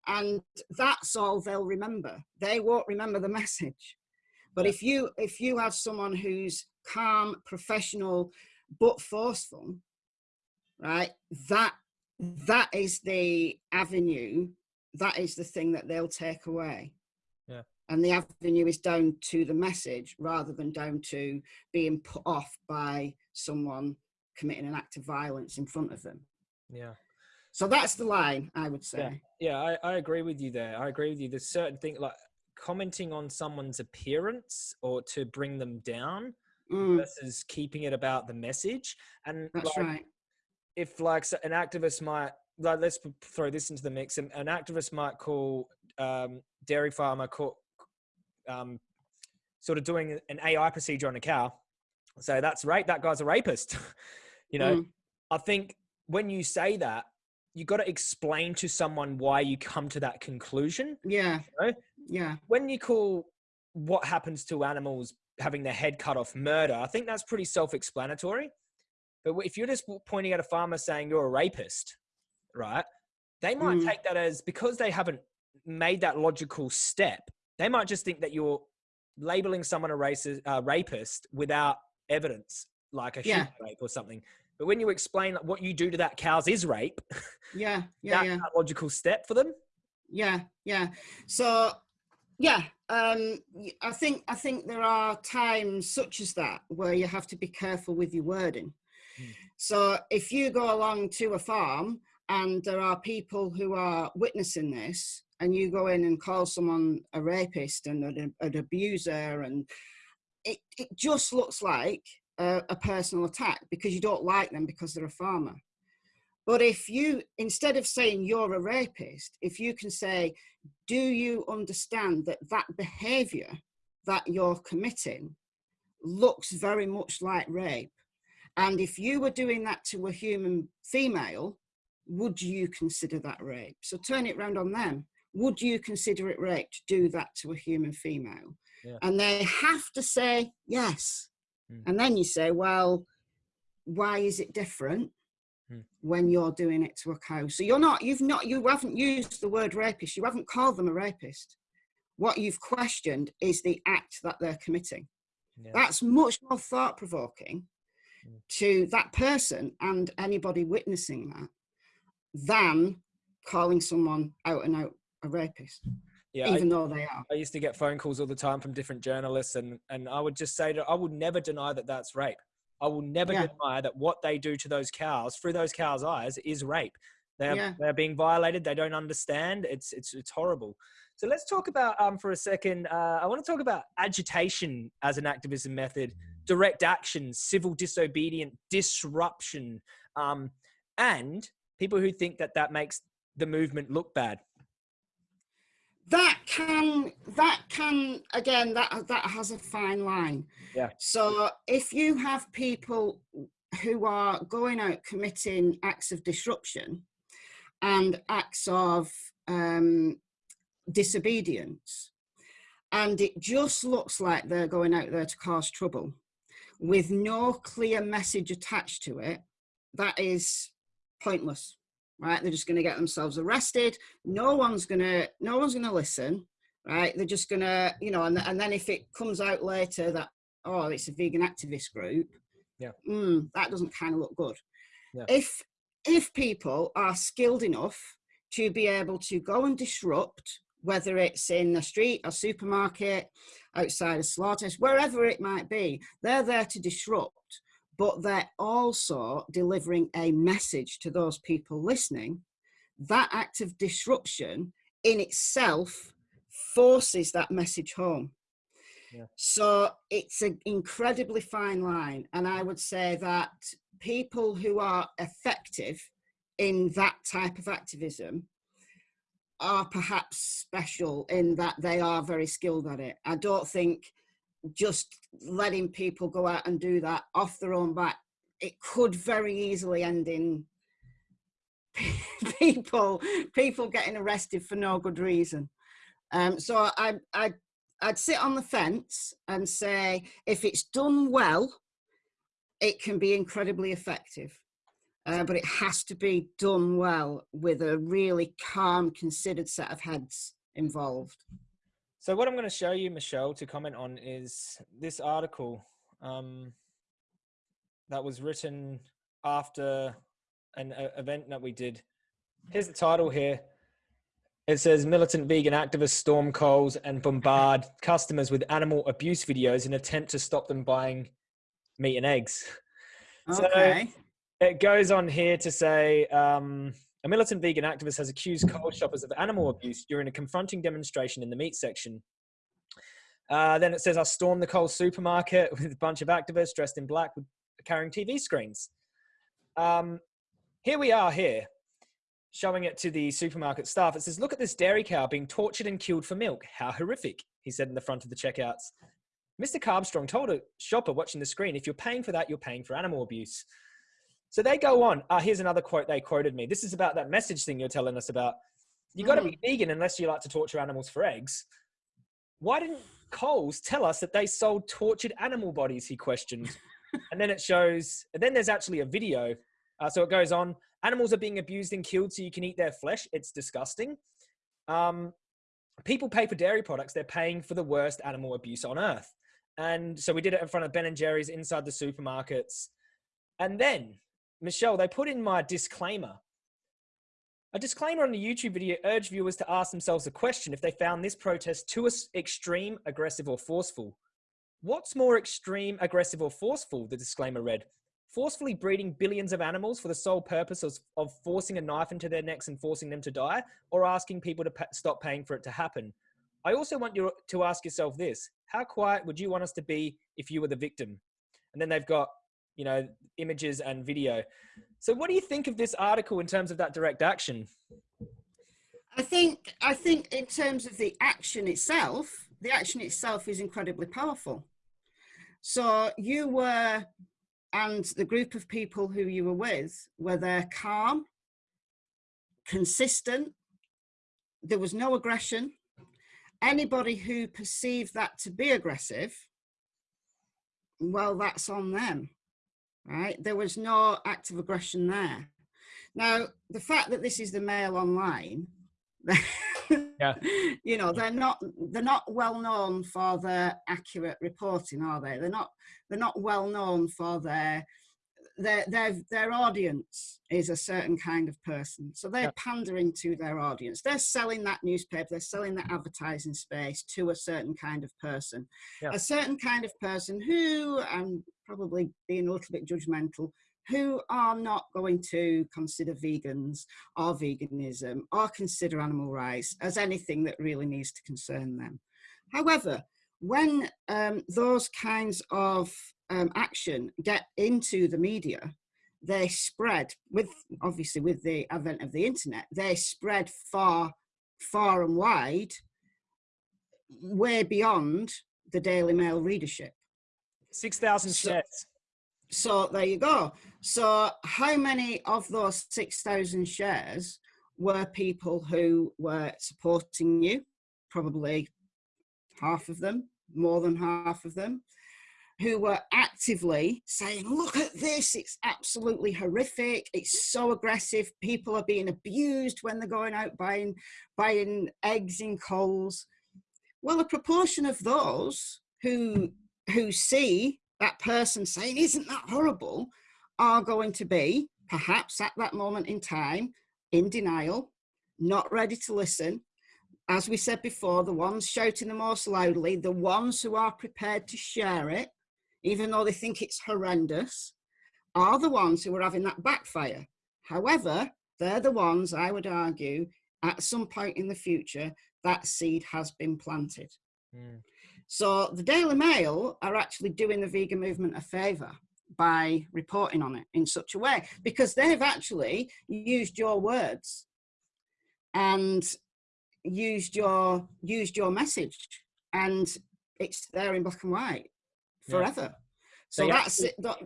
and that's all they'll remember. They won't remember the message. But if you if you have someone who's calm professional but forceful right that that is the avenue that is the thing that they'll take away. Yeah. and the avenue is down to the message rather than down to being put off by someone committing an act of violence in front of them. Yeah. So that's the line i would say Yeah, I, I agree with you there. I agree with you. There's certain things like commenting on someone's appearance or to bring them down Mm, versus keeping it about the message. And that's like, right if like an activist might like let's throw this into the mix. An, an activist might call um, dairy farmer call, um, sort of doing an AI procedure on a cow. So that's rape. That guy's a rapist. you know, Mm, I think when you say that, you got to explain to someone why you come to that conclusion. yeah know? yeah When you call what happens to animals having their head cut off murder, I think that's pretty self-explanatory. But if you're just pointing at a farmer saying you're a rapist, right? They might Mm. take that as because they haven't made that logical step. They might just think that you're labeling someone a racist, uh, rapist without evidence, like a Yeah. rape or something. But when you explain like, what you do to that cow's is rape, yeah yeah that's yeah logical step for them. yeah yeah so yeah um i think i think there are times such as that where you have to be careful with your wording Mm. so if you go along to a farm and there are people who are witnessing this and you go in and call someone a rapist and an, an abuser and it, it just looks like a, a personal attack because you don't like them because they're a farmer. But if you instead of saying you're a rapist if you can say do you understand that that behavior that you're committing looks very much like rape? And if you were doing that to a human female would you consider that rape? So turn it round on them. Would you consider it rape to do that to a human female? Yeah. and they have to say yes Mm. and then you say well why is it different Mm. when you're doing it to a cow so you're not you've not you haven't used the word rapist you haven't called them a rapist what you've questioned is the act that they're committing Yeah. that's much more thought provoking Mm. to that person and anybody witnessing that than calling someone out and out a rapist yeah, even I, though they are. I used to get phone calls all the time from different journalists, and and I would just say that I would never deny that that's rape. I will never yeah. deny that what they do to those cows through those cows' eyes is rape. They're yeah. they're being violated. They don't understand. It's it's it's horrible. So let's talk about um for a second. Uh, I want to talk about agitation as an activism method, direct action, civil disobedient, disruption, um, and people who think that that makes the movement look bad that can that can again that that has a fine line. Yeah. So if you have people who are going out committing acts of disruption and acts of um, disobedience and it just looks like they're going out there to cause trouble with no clear message attached to it that is pointless right? They're just going to get themselves arrested. No one's going to, no one's going to listen, right? They're just going to, you know, and, and then if it comes out later that, oh, it's a vegan activist group, yeah, mm, that doesn't kind of look good. Yeah. If, if people are skilled enough to be able to go and disrupt, whether it's in the street, a supermarket, outside a slaughterhouse, wherever it might be, they're there to disrupt but they're also delivering a message to those people listening. That act of disruption in itself forces that message home. Yeah. So it's an incredibly fine line. And I would say that people who are effective in that type of activism are perhaps special in that they are very skilled at it. I don't think just letting people go out and do that off their own back, it could very easily end in people people getting arrested for no good reason. Um, so I, I, I'd sit on the fence and say, if it's done well, it can be incredibly effective. Uh, but it has to be done well with a really calm, considered set of heads involved. So what I'm going to show you, Michelle, to comment on is this article um, that was written after an uh, event that we did. Here's the title here. It says militant vegan activists storm Coles and bombard customers with animal abuse videos in attempt to stop them buying meat and eggs. Okay. So it goes on here to say um, a militant vegan activist has accused Coles shoppers of animal abuse during a confronting demonstration in the meat section. Uh, then it says, I stormed the Coles supermarket with a bunch of activists dressed in black with, carrying TV screens. Um, here we are here, showing it to the supermarket staff. It says, look at this dairy cow being tortured and killed for milk. How horrific, he said in the front of the checkouts. Mr. Carbstrong told a shopper watching the screen, if you're paying for that, you're paying for animal abuse. So they go on. Uh, here's another quote they quoted me. This is about that message thing you're telling us about. You got to be mm. vegan unless you like to torture animals for eggs. Why didn't Coles tell us that they sold tortured animal bodies? He questioned. and then it shows. And then there's actually a video. Uh, so it goes on. Animals are being abused and killed so you can eat their flesh. It's disgusting. Um, people pay for dairy products. They're paying for the worst animal abuse on earth. And so we did it in front of Ben and Jerry's inside the supermarkets. And then Michelle, they put in my disclaimer. A disclaimer on the YouTube video urged viewers to ask themselves a question if they found this protest too extreme, aggressive, or forceful. What's more extreme, aggressive, or forceful? The disclaimer read. Forcefully breeding billions of animals for the sole purpose of, of forcing a knife into their necks and forcing them to die, or asking people to pa stop paying for it to happen. I also want you to ask yourself this How quiet would you want us to be if you were the victim? And then they've got you know, images and video. So what do you think of this article in terms of that direct action? I think, I think in terms of the action itself, the action itself is incredibly powerful. So you were, and the group of people who you were with, were there calm, consistent, there was no aggression. Anybody who perceived that to be aggressive, well, that's on them right? There was no active aggression there. Now, the fact that this is the Mail Online, yeah. you know, they're not they're not well known for their accurate reporting, are they? They're not they're not well known for their their their their audience is a certain kind of person so they're Yeah. pandering to their audience they're selling that newspaper they're selling that advertising space to a certain kind of person Yeah. a certain kind of person who i'm probably being a little bit judgmental who are not going to consider vegans or veganism or consider animal rights as anything that really needs to concern them however when um, those kinds of um, action get into the media, they spread with obviously with the advent of the internet, they spread far, far and wide, way beyond the Daily Mail readership. 6,000 So- shares. So there you go. So how many of those 6,000 shares were people who were supporting you? Probably half of them, more than half of them, who were actively saying, look at this, it's absolutely horrific, it's so aggressive, people are being abused when they're going out buying, buying eggs in Coles. Well, a proportion of those who, who see that person saying, isn't that horrible, are going to be, perhaps at that moment in time, in denial, not ready to listen, as we said before, the ones shouting the most loudly, the ones who are prepared to share it, even though they think it's horrendous, are the ones who are having that backfire. However, they're the ones, I would argue, at some point in the future, that seed has been planted. Mm. So the Daily Mail are actually doing the vegan movement a favour by reporting on it in such a way because they've actually used your words and used your used your message and it's there in black and white. Forever. So They that's it that,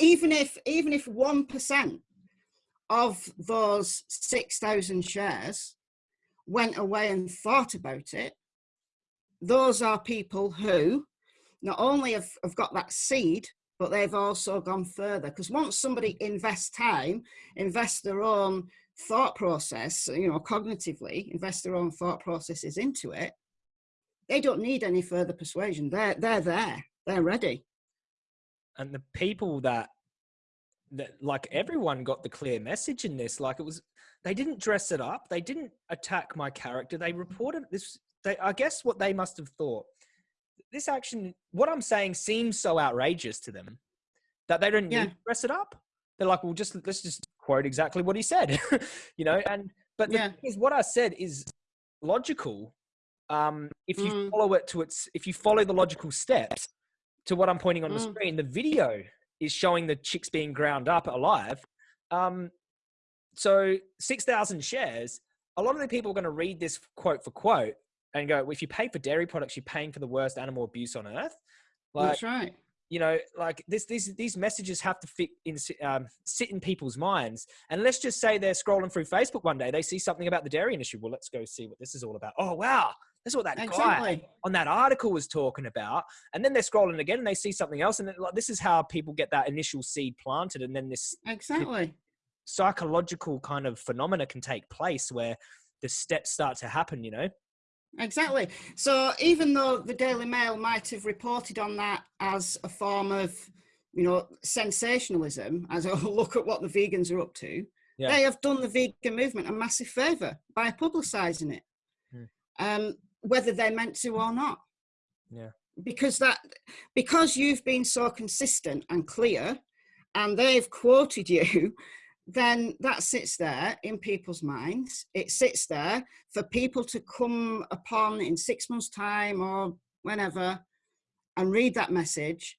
even if even if one percent of those 6000 shares went away and thought about it those are people who not only have, have got that seed but they've also gone further. Because once somebody invests time invests their own thought process you know cognitively invest their own thought processes into it they don't need any further persuasion. They're they're there they're ready and the people that that like everyone got the clear message in this like it was they didn't dress it up they didn't attack my character they reported this they i guess what they must have thought this action what i'm saying seems so outrageous to them that they don't Yeah. need to dress it up they're like well just let's just quote exactly what he said you know and but the Yeah. thing is what i said is logical um if you Mm. follow it to its if you follow the logical steps to what i'm pointing on the Mm. screen the video is showing the chicks being ground up alive. Um so 6000 shares a lot of the people are going to read this quote for quote and go well, if you pay for dairy products you're paying for the worst animal abuse on earth. Like that's right you know like this these these messages have to fit in um, sit in people's minds. And let's just say they're scrolling through facebook one day they see something about the dairy industry. Well let's go see what this is all about. Oh wow. That's what that guy on that article was talking about. And then they're scrolling again and they see something else. And then, like, this is how people get that initial seed planted. And then this exactly. psychological kind of phenomena can take place where the steps start to happen you know Exactly. So even though the Daily Mail might have reported on that as a form of, you know, sensationalism, as a look at what the vegans are up to, Yeah. they have done the vegan movement a massive favour by publicising it, Hmm. um, whether they meant to or not. Yeah. Because that, because you've been so consistent and clear, and they've quoted you then that sits there in people's minds. It sits there for people to come upon in six months' time or whenever and read that message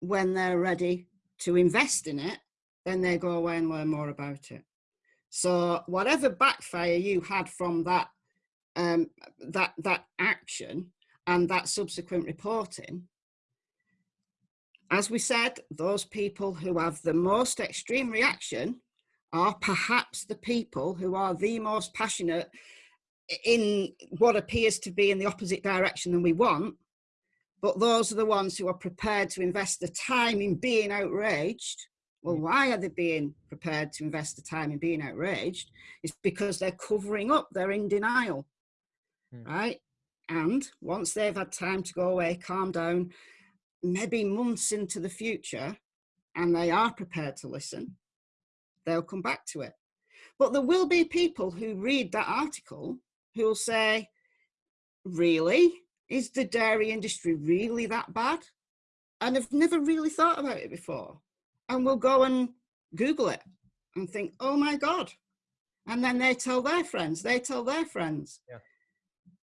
when they're ready to invest in it, then they go away and learn more about it. So whatever backfire you had from that um, that that action and that subsequent reporting, as we said, those people who have the most extreme reaction are perhaps the people who are the most passionate in what appears to be in the opposite direction than we want. But those are the ones who are prepared to invest the time in being outraged. Well, why are they being prepared to invest the time in being outraged? It's because they're covering up, they're in denial, Hmm. right? And once they've had time to go away, calm down, maybe months into the future, and they are prepared to listen, they'll come back to it. But there will be people who read that article who will say, really? Is the dairy industry really that bad? And have never really thought about it before. And will go and Google it and think, oh my God. And then they tell their friends, they tell their friends. Yeah.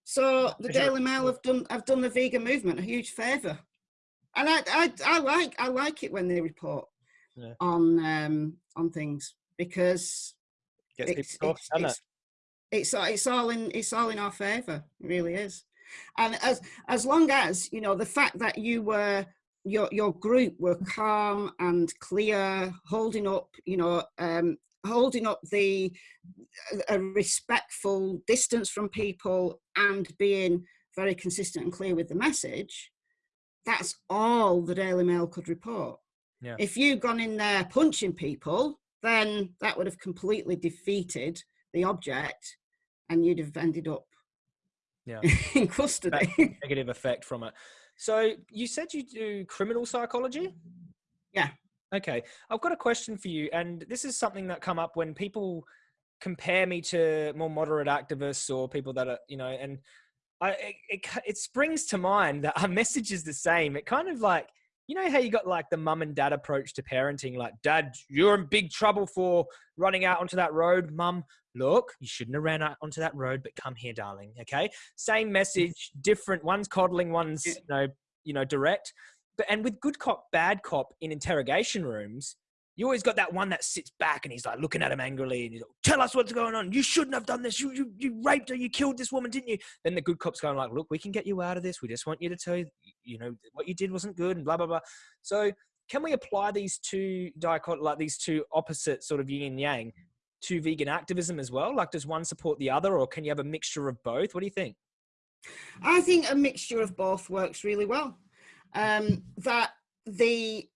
So the Daily Mail have done have done the vegan movement a huge favour. And I, I I like I like it when they report Yeah. on um on things because Gets it's, it's, it's, it's, all- it's all in it's all in our favour it really is. And as as long as you know the fact that you were your your group were calm and clear holding up you know um holding up the a respectful distance from people and being very consistent and clear with the message that's all the daily mail could report Yeah. if you'd gone in there punching people then that would have completely defeated the object and you'd have ended up Yeah. in custody. it? Negative effect from it. So you said you do criminal psychology? Yeah. Okay. I've got a question for you. And this is something that come up when people compare me to more moderate activists or people that are, you know, and I, it, it, it springs to mind that our message is the same. It kind of like, you know how you got like the mum and dad approach to parenting, like, dad, you're in big trouble for running out onto that road. Mum, look, you shouldn't have ran out onto that road, but come here, darling. Okay. Same message, different. One's coddling, one's, you know, you know, direct. But, and with good cop, bad cop in interrogation rooms, you always got that one that sits back and he's like looking at him angrily and he's like, tell us what's going on. You shouldn't have done this. You, you, you raped her. You killed this woman, didn't you? Then the good cop's going like, look, we can get you out of this. We just want you to tell you, you know, what you did wasn't good and blah, blah, blah. So can we apply these two dichot, like these two opposite sort of yin and yang to vegan activism as well? Like does one support the other or can you have a mixture of both? What do you think? I think a mixture of both works really well. Um, that the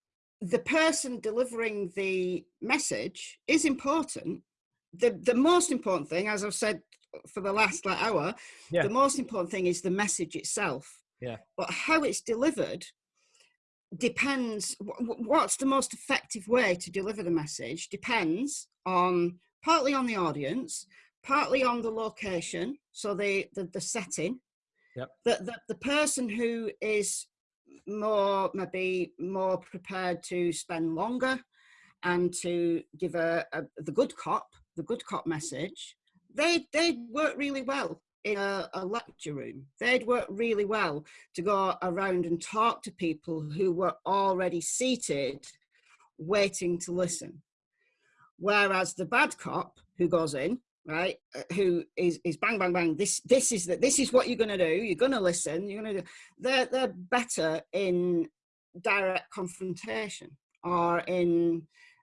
the person delivering the message is important. The the most important thing, as I've said for the last like, hour, Yeah. the most important thing is the message itself. Yeah. But how it's delivered depends. wh- wh- What's the most effective way to deliver the message depends on partly on the audience, partly on the location, so the the, the setting. Yep. The, the the person who is more maybe more prepared to spend longer and to give a, a the good cop the good cop message. They they'd work really well in a, a lecture room. They'd work really well to go around and talk to people who were already seated waiting to listen. Whereas the bad cop who goes in right uh, who is is bang bang bang this this is that this is what you're going to do you're going to listen you're going to do they're they're better in direct confrontation or in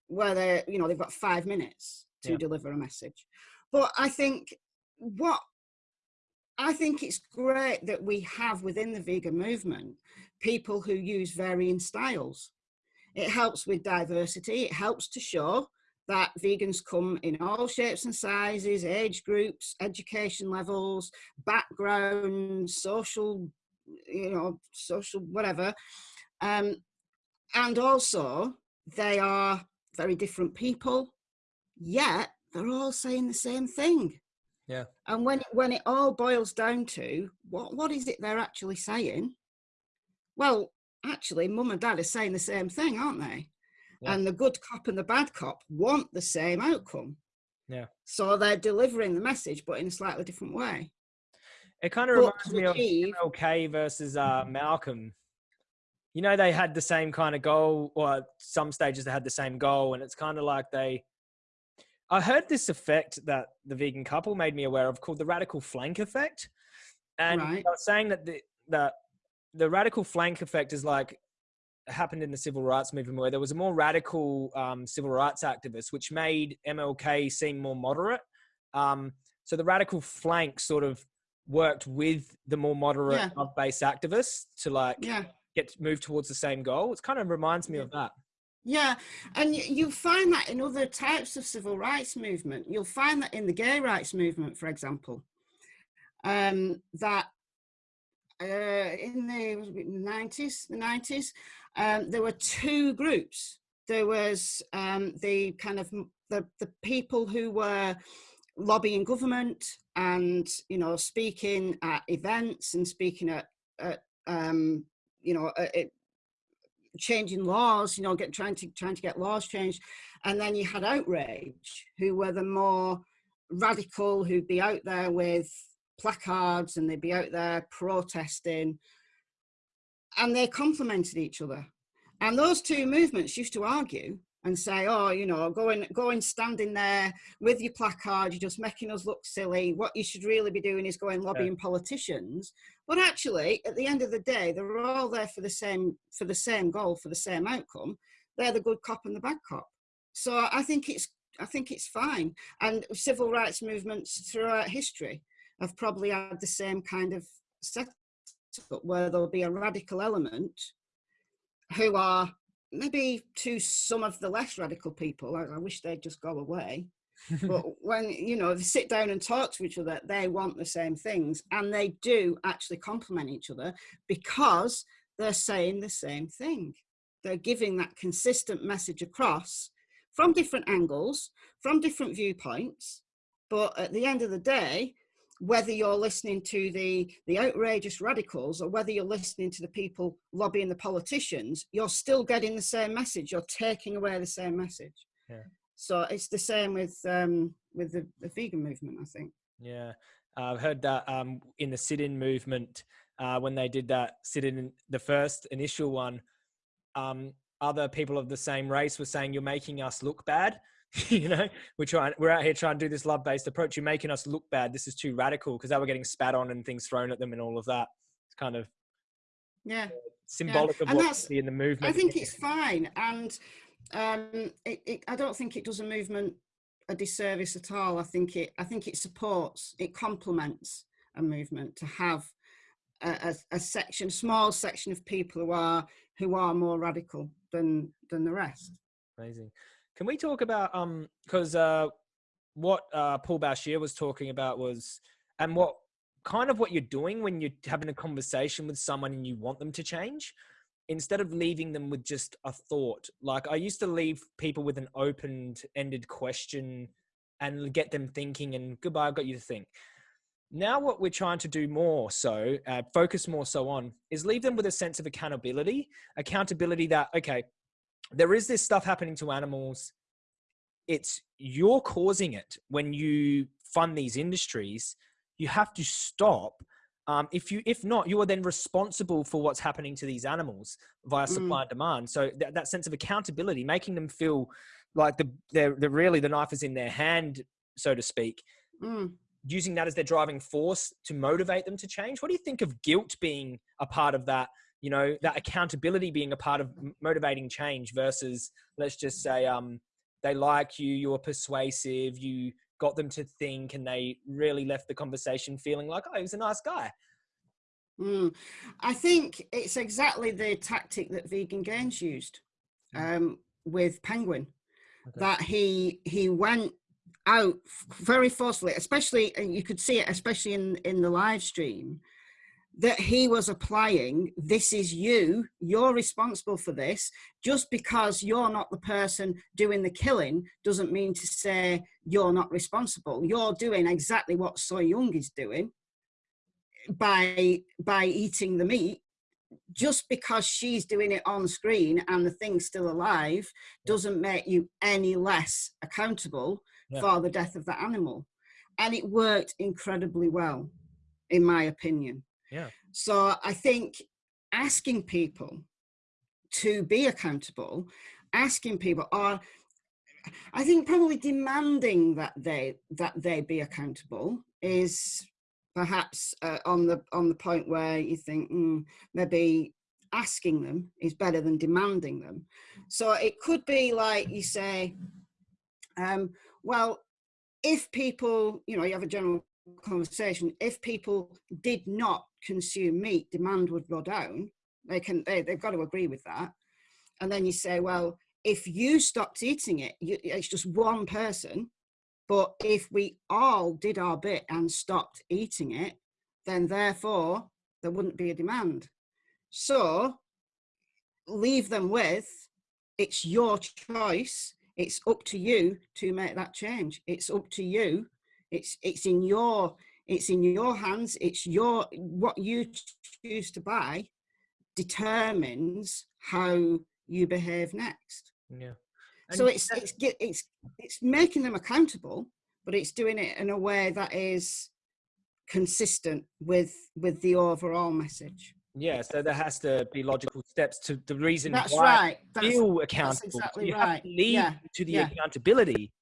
where they you know they've got five minutes to Yeah. deliver a message but i think what i think it's great that we have within the vegan movement people who use varying styles it helps with diversity it helps to show that vegans come in all shapes and sizes, age groups, education levels, backgrounds, social, you know, social whatever. Um, and also, they are very different people, yet they're all saying the same thing. Yeah. And when when it all boils down to what what is it they're actually saying? Well, actually, mum and dad are saying the same thing, aren't they? Yeah. And the good cop and the bad cop want the same outcome. Yeah. So they're delivering the message, but in a slightly different way. It kind of But reminds me of achieve- MLK versus uh, Malcolm. You know, they had the same kind of goal, or at some stages they had the same goal, and it's kind of like they. I heard this effect that the vegan couple made me aware of called the radical flank effect, and Right. I was saying that the that the radical flank effect is like happened in the civil rights movement where there was a more radical um, civil rights activist, which made MLK seem more moderate. Um, so the radical flank sort of worked with the more moderate Yeah. love-based activists to like Yeah. get move towards the same goal. It kind of reminds me Yeah. of that. Yeah, and you find that in other types of civil rights movement. You'll find that in the gay rights movement, for example, um, that uh, in the the 90s, the 90s, um, there were two groups. There was um, the kind of the, the people who were lobbying government and you know speaking at events and speaking at, at um, you know at, changing laws you know get trying to trying to get laws changed. And then you had outrage who were the more radical who'd be out there with placards and they'd be out there protesting and they complemented each other mm. and those two movements used to argue and say, oh, you know, go and go and standing there with your placard, you're just making us look silly. What you should really be doing is going lobbying yeah. politicians. But actually, at the end of the day, they're all there for the same for the same goal, for the same outcome. They're the good cop and the bad cop. So I think it's I think it's fine. And civil rights movements throughout history have probably had the same kind of setup where there'll be a radical element who are maybe to some of the less radical people, I, I wish they'd just go away. but when you know they sit down and talk to each other, they want the same things, and they do actually complement each other because they're saying the same thing. They're giving that consistent message across from different angles, from different viewpoints. But at the end of the day, whether you're listening to the, the outrageous radicals or whether you're listening to the people lobbying the politicians, you're still getting the same message. You're taking away the same message. Yeah. So it's the same with um, with the, the vegan movement, I think. Yeah, I've heard that um, in the sit-in movement uh, when they did that sit-in, the first initial one, um, other people of the same race were saying, "You're making us look bad." you know, we're trying, we're out here trying to do this love based approach. You're making us look bad. This is too radical because they were getting spat on and things thrown at them and all of that. It's kind of yeah symbolic yeah. of what see in the movement. I think it's fine, and um, it, it, I don't think it does a movement a disservice at all. I think it, I think it supports, it complements a movement to have a, a, a section, small section of people who are who are more radical than than the rest. Amazing. Can we talk about um because uh what uh Paul Bashir was talking about was and what kind of what you're doing when you're having a conversation with someone and you want them to change instead of leaving them with just a thought. Like i used to leave people with an open-ended question and get them thinking and goodbye i've got you to think. Now what we're trying to do more so uh, focus more so on is leave them with a sense of accountability accountability that okay there is this stuff happening to animals. It's you're causing it when you fund these industries. You have to stop. Um, if you, if not, you are then responsible for what's happening to these animals via supply mm. and demand. So th- that sense of accountability, making them feel like the they're, they're really the knife is in their hand, so to speak. Mm. Using that as their driving force to motivate them to change. What do you think of guilt being a part of that you know that accountability being a part of motivating change versus let's just say um, they like you you're persuasive you got them to think and they really left the conversation feeling like oh he was a nice guy mm. i think it's exactly the tactic that vegan gains used um, with penguin okay. that he he went out very forcefully especially you could see it especially in in the live stream that he was applying this is you you're responsible for this. Just because you're not the person doing the killing doesn't mean to say you're not responsible. You're doing exactly what Ssoyoung is doing by by eating the meat. Just because she's doing it on screen and the thing's still alive doesn't make you any less accountable yeah. for the death of the animal. And it worked incredibly well in my opinion yeah. So I think asking people to be accountable, asking people are I think probably demanding that they that they be accountable is perhaps uh, on the on the point where you think mm, maybe asking them is better than demanding them. So it could be like you say, um, well, if people, you know, you have a general conversation, if people did not consume meat, demand would go down. They can, they, they've got to agree with that. And then you say, well, if you stopped eating it, you, it's just one person. But if we all did our bit and stopped eating it, then therefore there wouldn't be a demand. So leave them with it's your choice. It's up to you to make that change. It's up to you. It's it's in your it's in your hands. It's your what you choose to buy determines how you behave next. Yeah. And so it's it's it's it's making them accountable, but it's doing it in a way that is consistent with with the overall message. Yeah, so there has to be logical steps to the reason that's why right. That's, feel accountable. That's exactly you right. have to lead yeah. to the yeah. accountability.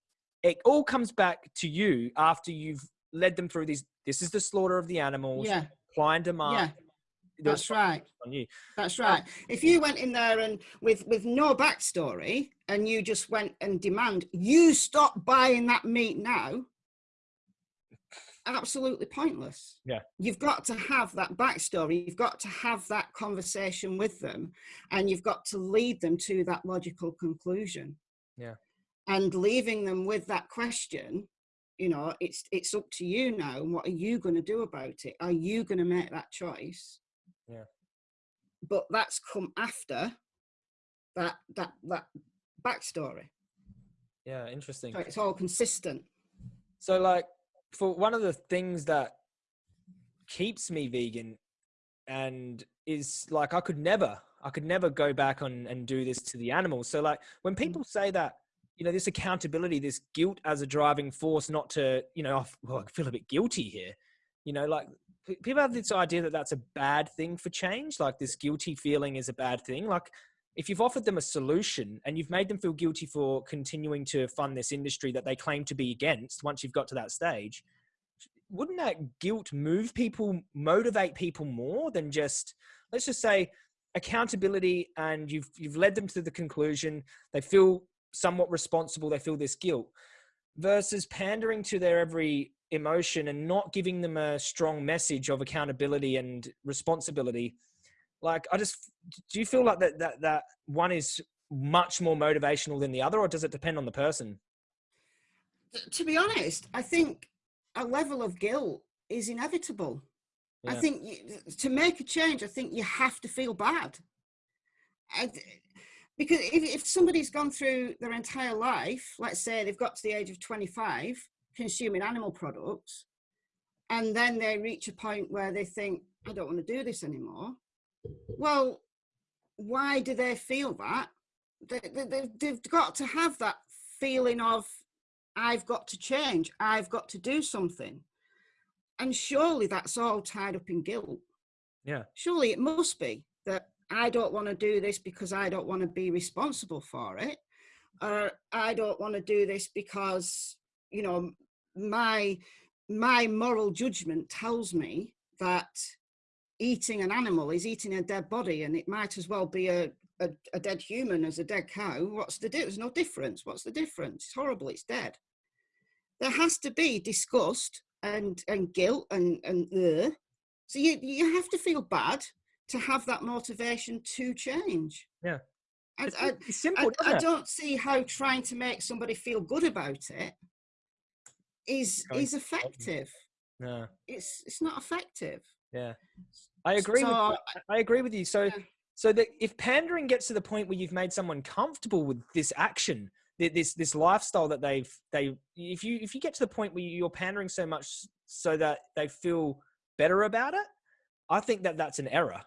It all comes back to you after you've led them through these. This is the slaughter of the animals. Yeah. Supply and demand. Yeah. That's right. On you. That's um, right. If you went in there and with with no backstory and you just went and demand you stop buying that meat now, absolutely pointless. Yeah. You've got to have that backstory. You've got to have that conversation with them and you've got to lead them to that logical conclusion. Yeah. And leaving them with that question, you know, it's it's up to you now. And what are you going to do about it? Are you going to make that choice? Yeah. But that's come after that that that backstory. Yeah, interesting. So it's all consistent. So like for one of the things that keeps me vegan and is like I could never I could never go back on and do this to the animals. So like when mm. people say that you know this accountability, this guilt as a driving force, not to you know well, I feel a bit guilty here. You know, like people have this idea that that's a bad thing for change. Like this guilty feeling is a bad thing. Like if you've offered them a solution and you've made them feel guilty for continuing to fund this industry that they claim to be against once you've got to that stage wouldn't that guilt move people motivate people more than just let's just say accountability and you've you've led them to the conclusion they feel somewhat responsible they feel this guilt versus pandering to their every emotion and not giving them a strong message of accountability and responsibility. Like i just do you feel like that that that one is much more motivational than the other or does it depend on the person? To be honest i think a level of guilt is inevitable. Yeah. i think you, to make a change i think you have to feel bad. I, because if, if somebody's gone through their entire life let's say they've got to the age of 25 consuming animal products and then they reach a point where they think i don't want to do this anymore well why do they feel that? They, they, they've got to have that feeling of i've got to change. I've got to do something. And surely that's all tied up in guilt. Yeah. Surely it must be that i don't want to do this because i don't want to be responsible for it. Or i don't want to do this because you know my my moral judgment tells me that eating an animal is eating a dead body and it might as well be a, a, a dead human as a dead cow. What's the difference no difference. What's the difference? It's horrible. It's dead. There has to be disgust and and guilt and and uh. so you you have to feel bad to have that motivation to change. Yeah. It's, I, simple I, I, don't see how trying to make somebody feel good about it is is effective. No it's it's not effective. Yeah. I agree. So, with, I agree with you. So, yeah. so that if pandering gets to the point where you've made someone comfortable with this action, this this lifestyle that they've they, if you if you get to the point where you're pandering so much so that they feel better about it, I think that that's an error.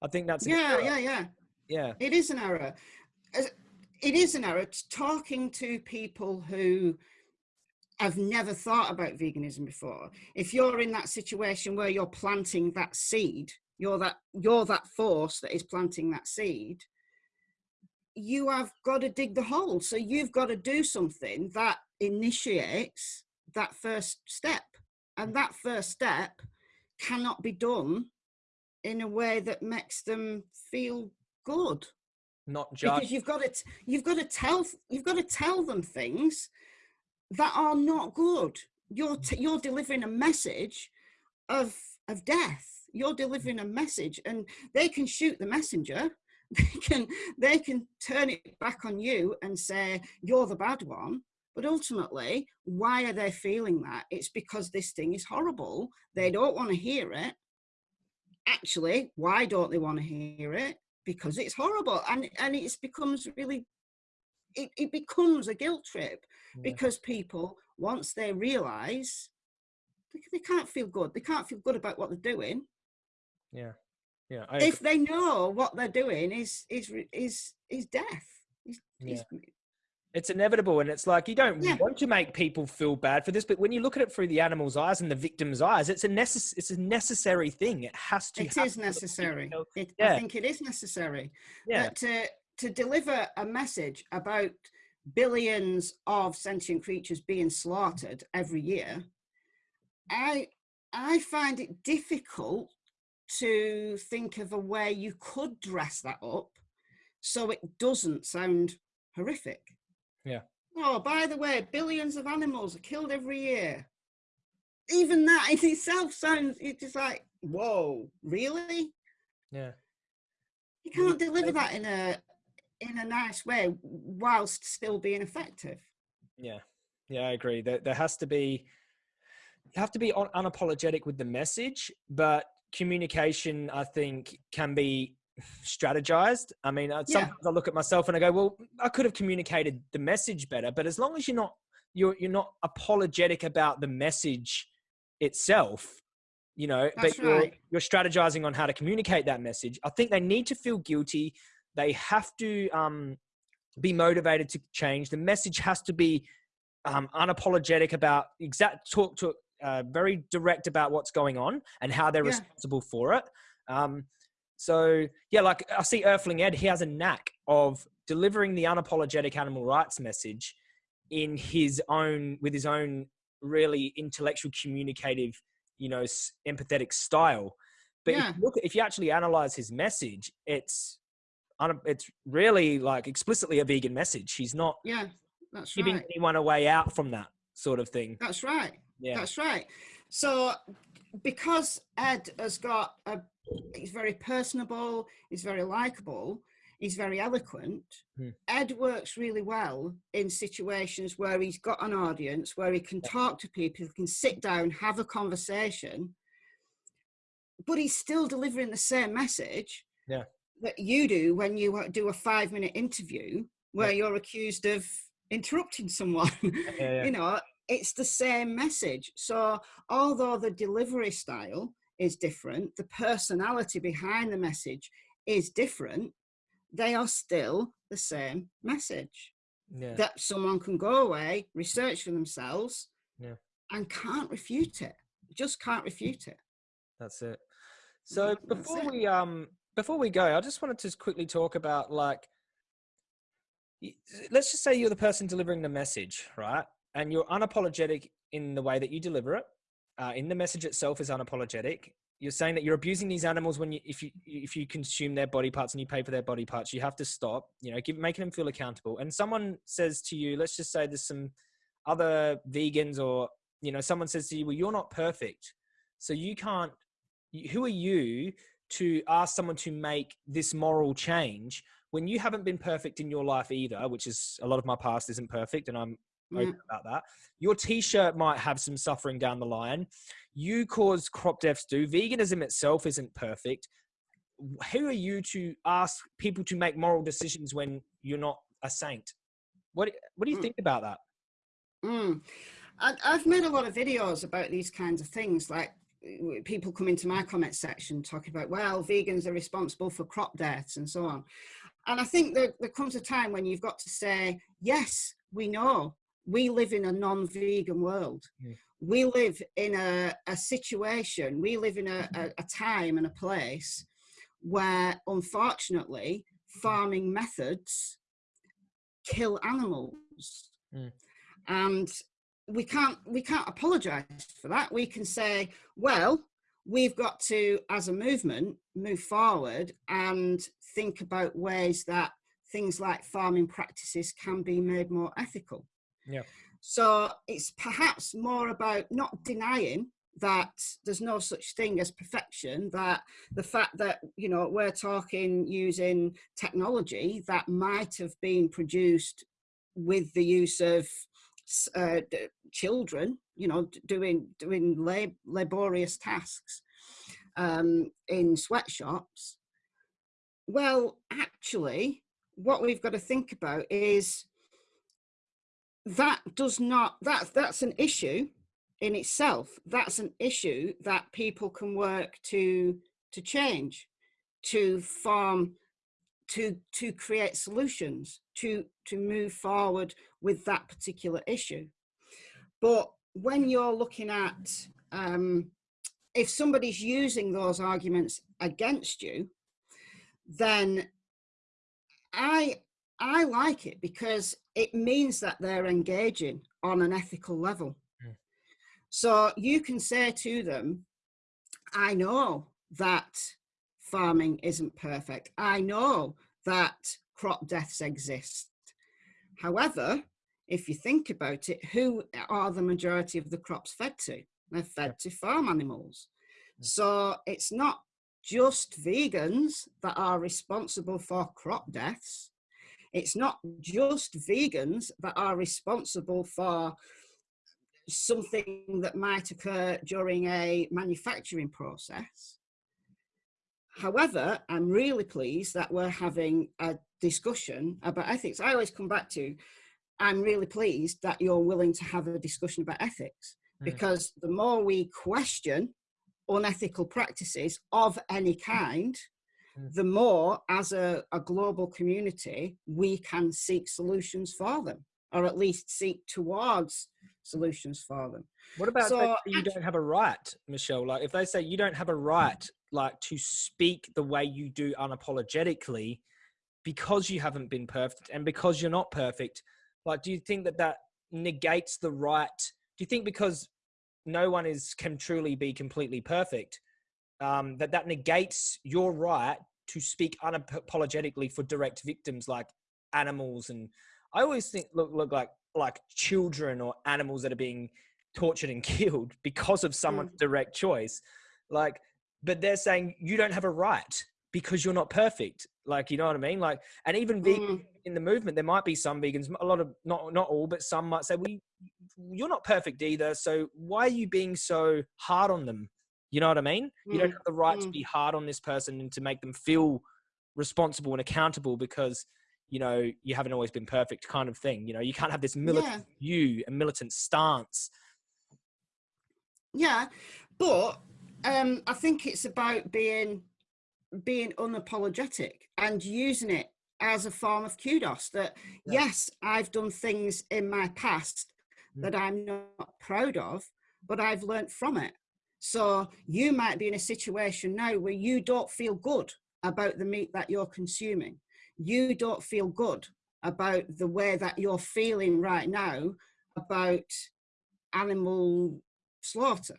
I think that's yeah, yeah, yeah, yeah. It is an error. It is an error. Talking to people who I've never thought about veganism before. If you're in that situation where you're planting that seed, you're that you're that force that is planting that seed, you have got to dig the hole. So you've got to do something that initiates that first step. And that first step cannot be done in a way that makes them feel good. Not just because you've got to you've got to tell you've got to tell them things that are not good. You're t- you're delivering a message of of death. You're delivering a message, and they can shoot the messenger. They can they can turn it back on you and say you're the bad one. But ultimately, why are they feeling that? It's because this thing is horrible. They mm. don't want to hear it. Actually, why don't they want to hear it? because it's horrible and and it becomes really it, it becomes a guilt trip yeah. because people once they realize they, they can't feel good they can't feel good about what they're doing yeah yeah if they know what they're doing is is is is death is, yeah. Is, it's inevitable and it's like you don't yeah. want to make people feel bad for this but when you look at it through the animal's eyes and the victim's eyes it's a necess- it's a necessary thing it has to it is necessary it, yeah. i think it is necessary yeah. to to deliver a message about billions of sentient creatures being slaughtered every year i i find it difficult to think of a way you could dress that up so it doesn't sound horrific yeah. Oh, by the way, billions of animals are killed every year. Even that in itself sounds, it's just like, whoa, really? Yeah. You can't deliver that in a in a nice way whilst still being effective. Yeah. Yeah, I agree. There, there has to be, you have to be unapologetic with the message, but communication, I think, can be strategized. I mean, uh, sometimes yeah. I look at myself and I go, well, I could have communicated the message better, but as long as you're not you're you're not apologetic about the message itself, you know, That's but you're you're strategizing on how to communicate that message. I think they need to feel guilty. They have to um, be motivated to change. The message has to be um, unapologetic about exact talk to uh, very direct about what's going on and how they're yeah. responsible for it. Um, so yeah, like I see Earthling Ed, he has a knack of delivering the unapologetic animal rights message in his own with his own really intellectual, communicative, you know, empathetic style. But yeah. if, you look, if you actually analyze his message, it's it's really like explicitly a vegan message. He's not yeah, that's giving right. anyone a way out from that sort of thing. That's right. Yeah, that's right. So because Ed has got a he's very personable, he's very likable, he's very eloquent. Hmm. Ed works really well in situations where he's got an audience, where he can talk to people, can sit down, have a conversation, but he's still delivering the same message yeah. that you do when you do a five minute interview where yeah. you're accused of interrupting someone. Yeah, you know, it's the same message. So although the delivery style is different, the personality behind the message is different, they are still the same message. Yeah. That someone can go away, research for themselves, yeah. and can't refute it. Just can't refute it. That's it. So before it. we um before we go, I just wanted to quickly talk about like let's just say you're the person delivering the message, right? And you're unapologetic in the way that you deliver it uh, in the message itself is unapologetic. You're saying that you're abusing these animals when you, if you, if you consume their body parts and you pay for their body parts, you have to stop. You know, give, making them feel accountable. And someone says to you, let's just say there's some other vegans or you know, someone says to you, well, you're not perfect, so you can't. Who are you to ask someone to make this moral change when you haven't been perfect in your life either? Which is a lot of my past isn't perfect, and I'm open about that. Your t-shirt might have some suffering down the line. You cause crop deaths do. Veganism itself isn't perfect. Who are you to ask people to make moral decisions when you're not a saint? What What do you mm. think about that? Mm. I, I've made a lot of videos about these kinds of things, like people come into my comment section talking about, well, vegans are responsible for crop deaths and so on. And I think that there comes a time when you've got to say, yes, we know we live in a non-vegan world. Mm. We live in a, a, situation, we live in a, a, a time and a place where unfortunately farming methods kill animals. Mm. And we can't we can't apologize for that. We can say, well, we've got to, as a movement, move forward and think about ways that things like farming practices can be made more ethical. Yeah. So it's perhaps more about not denying that there's no such thing as perfection that the fact that you know we're talking using technology that might have been produced with the use of uh, children you know doing doing lab laborious tasks um, in sweatshops Well, actually, what we've got to think about is that does not that that's an issue in itself. That's an issue that people can work to to change to farm to to create solutions to to move forward with that particular issue. But when you're looking at um, if somebody's using those arguments against you then i i like it because it means that they're engaging on an ethical level mm. so you can say to them i know that farming isn't perfect. I know that crop deaths exist. However, if you think about it, who are the majority of the crops fed to? They're fed to farm animals. Hmm. So it's not just vegans that are responsible for crop deaths. It's not just vegans that are responsible for something that might occur during a manufacturing process. However, I'm really pleased that we're having a discussion about ethics. I always come back to, I'm really pleased that you're willing to have a discussion about ethics mm. because the more we question unethical practices of any kind. The more as a, a global community, we can seek solutions for them or at least seek towards solutions for them. What about so, you don't have a right, Michelle? Like if they say you don't have a right like to speak the way you do unapologetically because you haven't been perfect and because you're not perfect like do you think that that negates the right do you think because no one is can truly be completely perfect um, that that negates your right to speak unapologetically for direct victims like animals and i always think look look like like children or animals that are being tortured and killed because of someone's mm. direct choice like but they're saying you don't have a right because you're not perfect. Like, you know what I mean? Like, and even mm. in the movement, there might be some vegans, a lot of, not, not all, but some might say, well, you're not perfect either. So why are you being so hard on them? You know what I mean? Mm. You don't mm, have the right mm. to be hard on this person and to make them feel responsible and accountable because, you know, you haven't always been perfect kind of thing. You know, you can't have this militant yeah. view, a militant stance. Yeah. But um, I think it's about being being unapologetic and using it as a form of kudos that yeah. yes i've done things in my past mm. that i'm not proud of but i've learned from it so you might be in a situation now where you don't feel good about the meat that you're consuming you don't feel good about the way that you're feeling right now about animal slaughter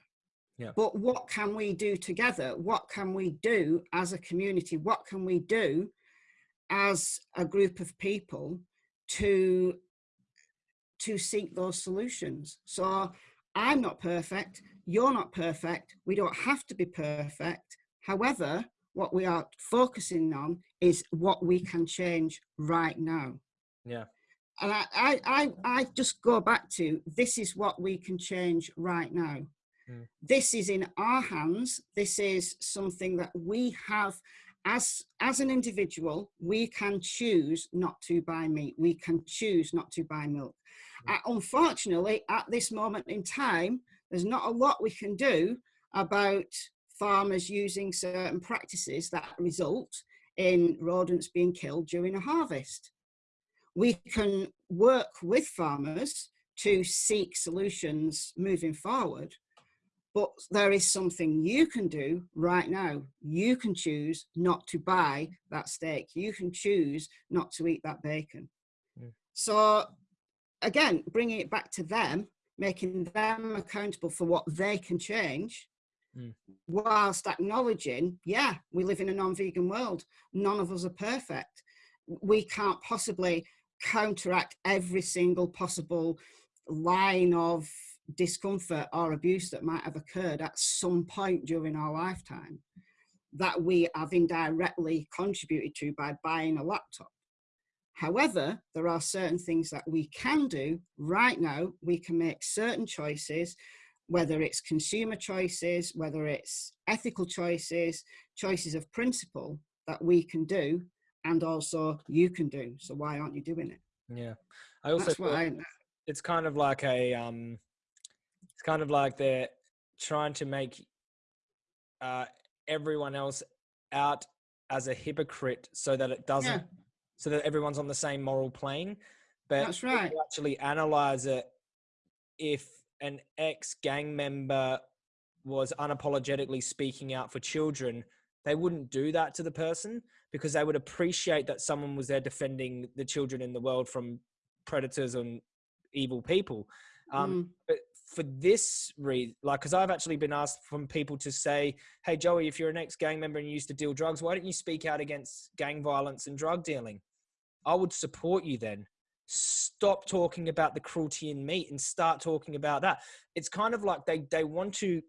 yeah. But what can we do together? What can we do as a community? What can we do as a group of people to to seek those solutions? So I'm not perfect. You're not perfect. We don't have to be perfect. However, what we are focusing on is what we can change right now. Yeah. And I, I, I, I just go back to this is what we can change right now. Mm. This is in our hands. This is something that we have as as an individual we can choose not to buy meat we can choose not to buy milk mm. uh, unfortunately at this moment in time there's not a lot we can do about farmers using certain practices that result in rodents being killed during a harvest we can work with farmers to seek solutions moving forward but there is something you can do right now. You can choose not to buy that steak. You can choose not to eat that bacon. Mm. So again, bringing it back to them, making them accountable for what they can change, mm. whilst acknowledging, yeah, we live in a non-vegan world. None of us are perfect. We can't possibly counteract every single possible line of discomfort or abuse that might have occurred at some point during our lifetime that we have indirectly contributed to by buying a laptop. However, there are certain things that we can do right now. We can make certain choices, whether it's consumer choices, whether it's ethical choices, choices of principle, that we can do and also you can do. So why aren't you doing it? Yeah. I also I, it's kind of like a um it's kind of like they're trying to make uh everyone else out as a hypocrite so that it doesn't yeah, so that everyone's on the same moral plane but that's if right. you actually analyze it if an ex gang member was unapologetically speaking out for children they wouldn't do that to the person because they would appreciate that someone was there defending the children in the world from predators and evil people um, Mm, but for this reason, like, because I've actually been asked from people to say, "Hey, Joey, if you're an ex-gang member and you used to deal drugs, why don't you speak out against gang violence and drug dealing?" I would support you then. Stop talking about the cruelty in meat and start talking about that. It's kind of like they they want to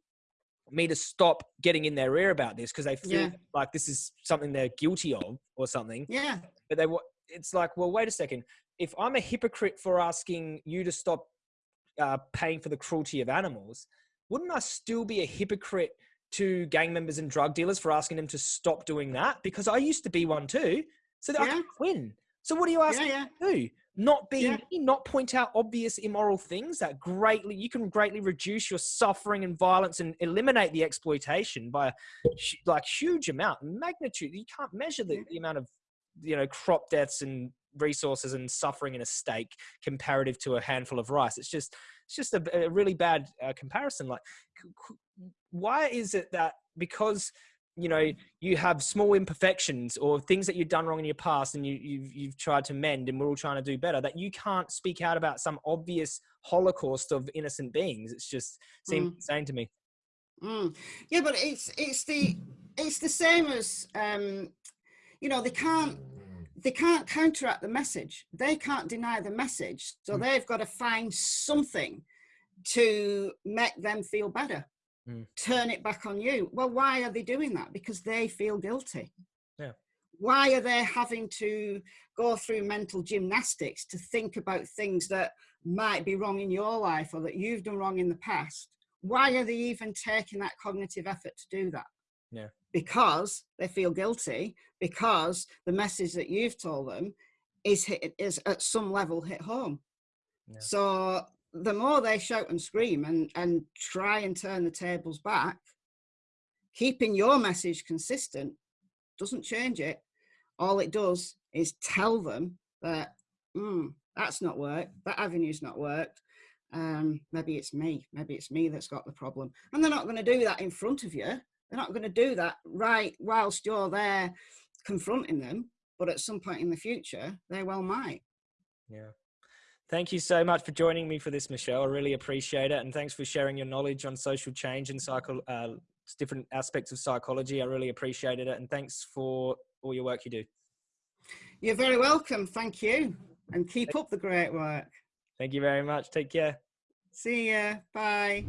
me to stop getting in their ear about this because they feel Yeah. like this is something they're guilty of or something yeah, but they it's like well wait a second if i'm a hypocrite for asking you to stop uh, paying for the cruelty of animals wouldn't i still be a hypocrite to gang members and drug dealers for asking them to stop doing that because i used to be one too so that i Yeah. can win so what are you asking yeah, yeah. me to do not be Yeah. not point out obvious immoral things that greatly you can greatly reduce your suffering and violence and eliminate the exploitation by a like huge amount magnitude you can't measure the, the amount of you know crop deaths and resources and suffering in a steak comparative to a handful of rice it's just it's just a, a really bad uh, comparison like why is it that because you know you have small imperfections or things that you've done wrong in your past and you, you've, you've tried to mend and we're all trying to do better that you can't speak out about some obvious holocaust of innocent beings it's just seems Mm. insane to me Mm. Yeah, but it's it's the it's the same as um, you know they can't they can't counteract the message. They can't deny the message, so Mm. they've got to find something to make them feel better. Mm. Turn it back on you. Well, why are they doing that? Because they feel guilty. Yeah. Why are they having to go through mental gymnastics to think about things that might be wrong in your life or that you've done wrong in the past? Why are they even taking that cognitive effort to do that? Yeah. Because they feel guilty, because the message that you've told them is hit, is at some level hit home. Yeah. So the more they shout and scream and, and try and turn the tables back, keeping your message consistent doesn't change it. All it does is tell them that mm, that's not worked, that avenue's not worked. Um, maybe it's me, maybe it's me that's got the problem. And they're not going to do that in front of you. They're not going to do that right whilst you're there confronting them. But at some point in the future, they well might. Yeah. Thank you so much for joining me for this, Michelle. I really appreciate it. And thanks for sharing your knowledge on social change and psycho, uh, different aspects of psychology. I really appreciated it. And thanks for all your work you do. You're very welcome. Thank you. And keep up the great work. Thank you very much. Take care. See ya. Bye.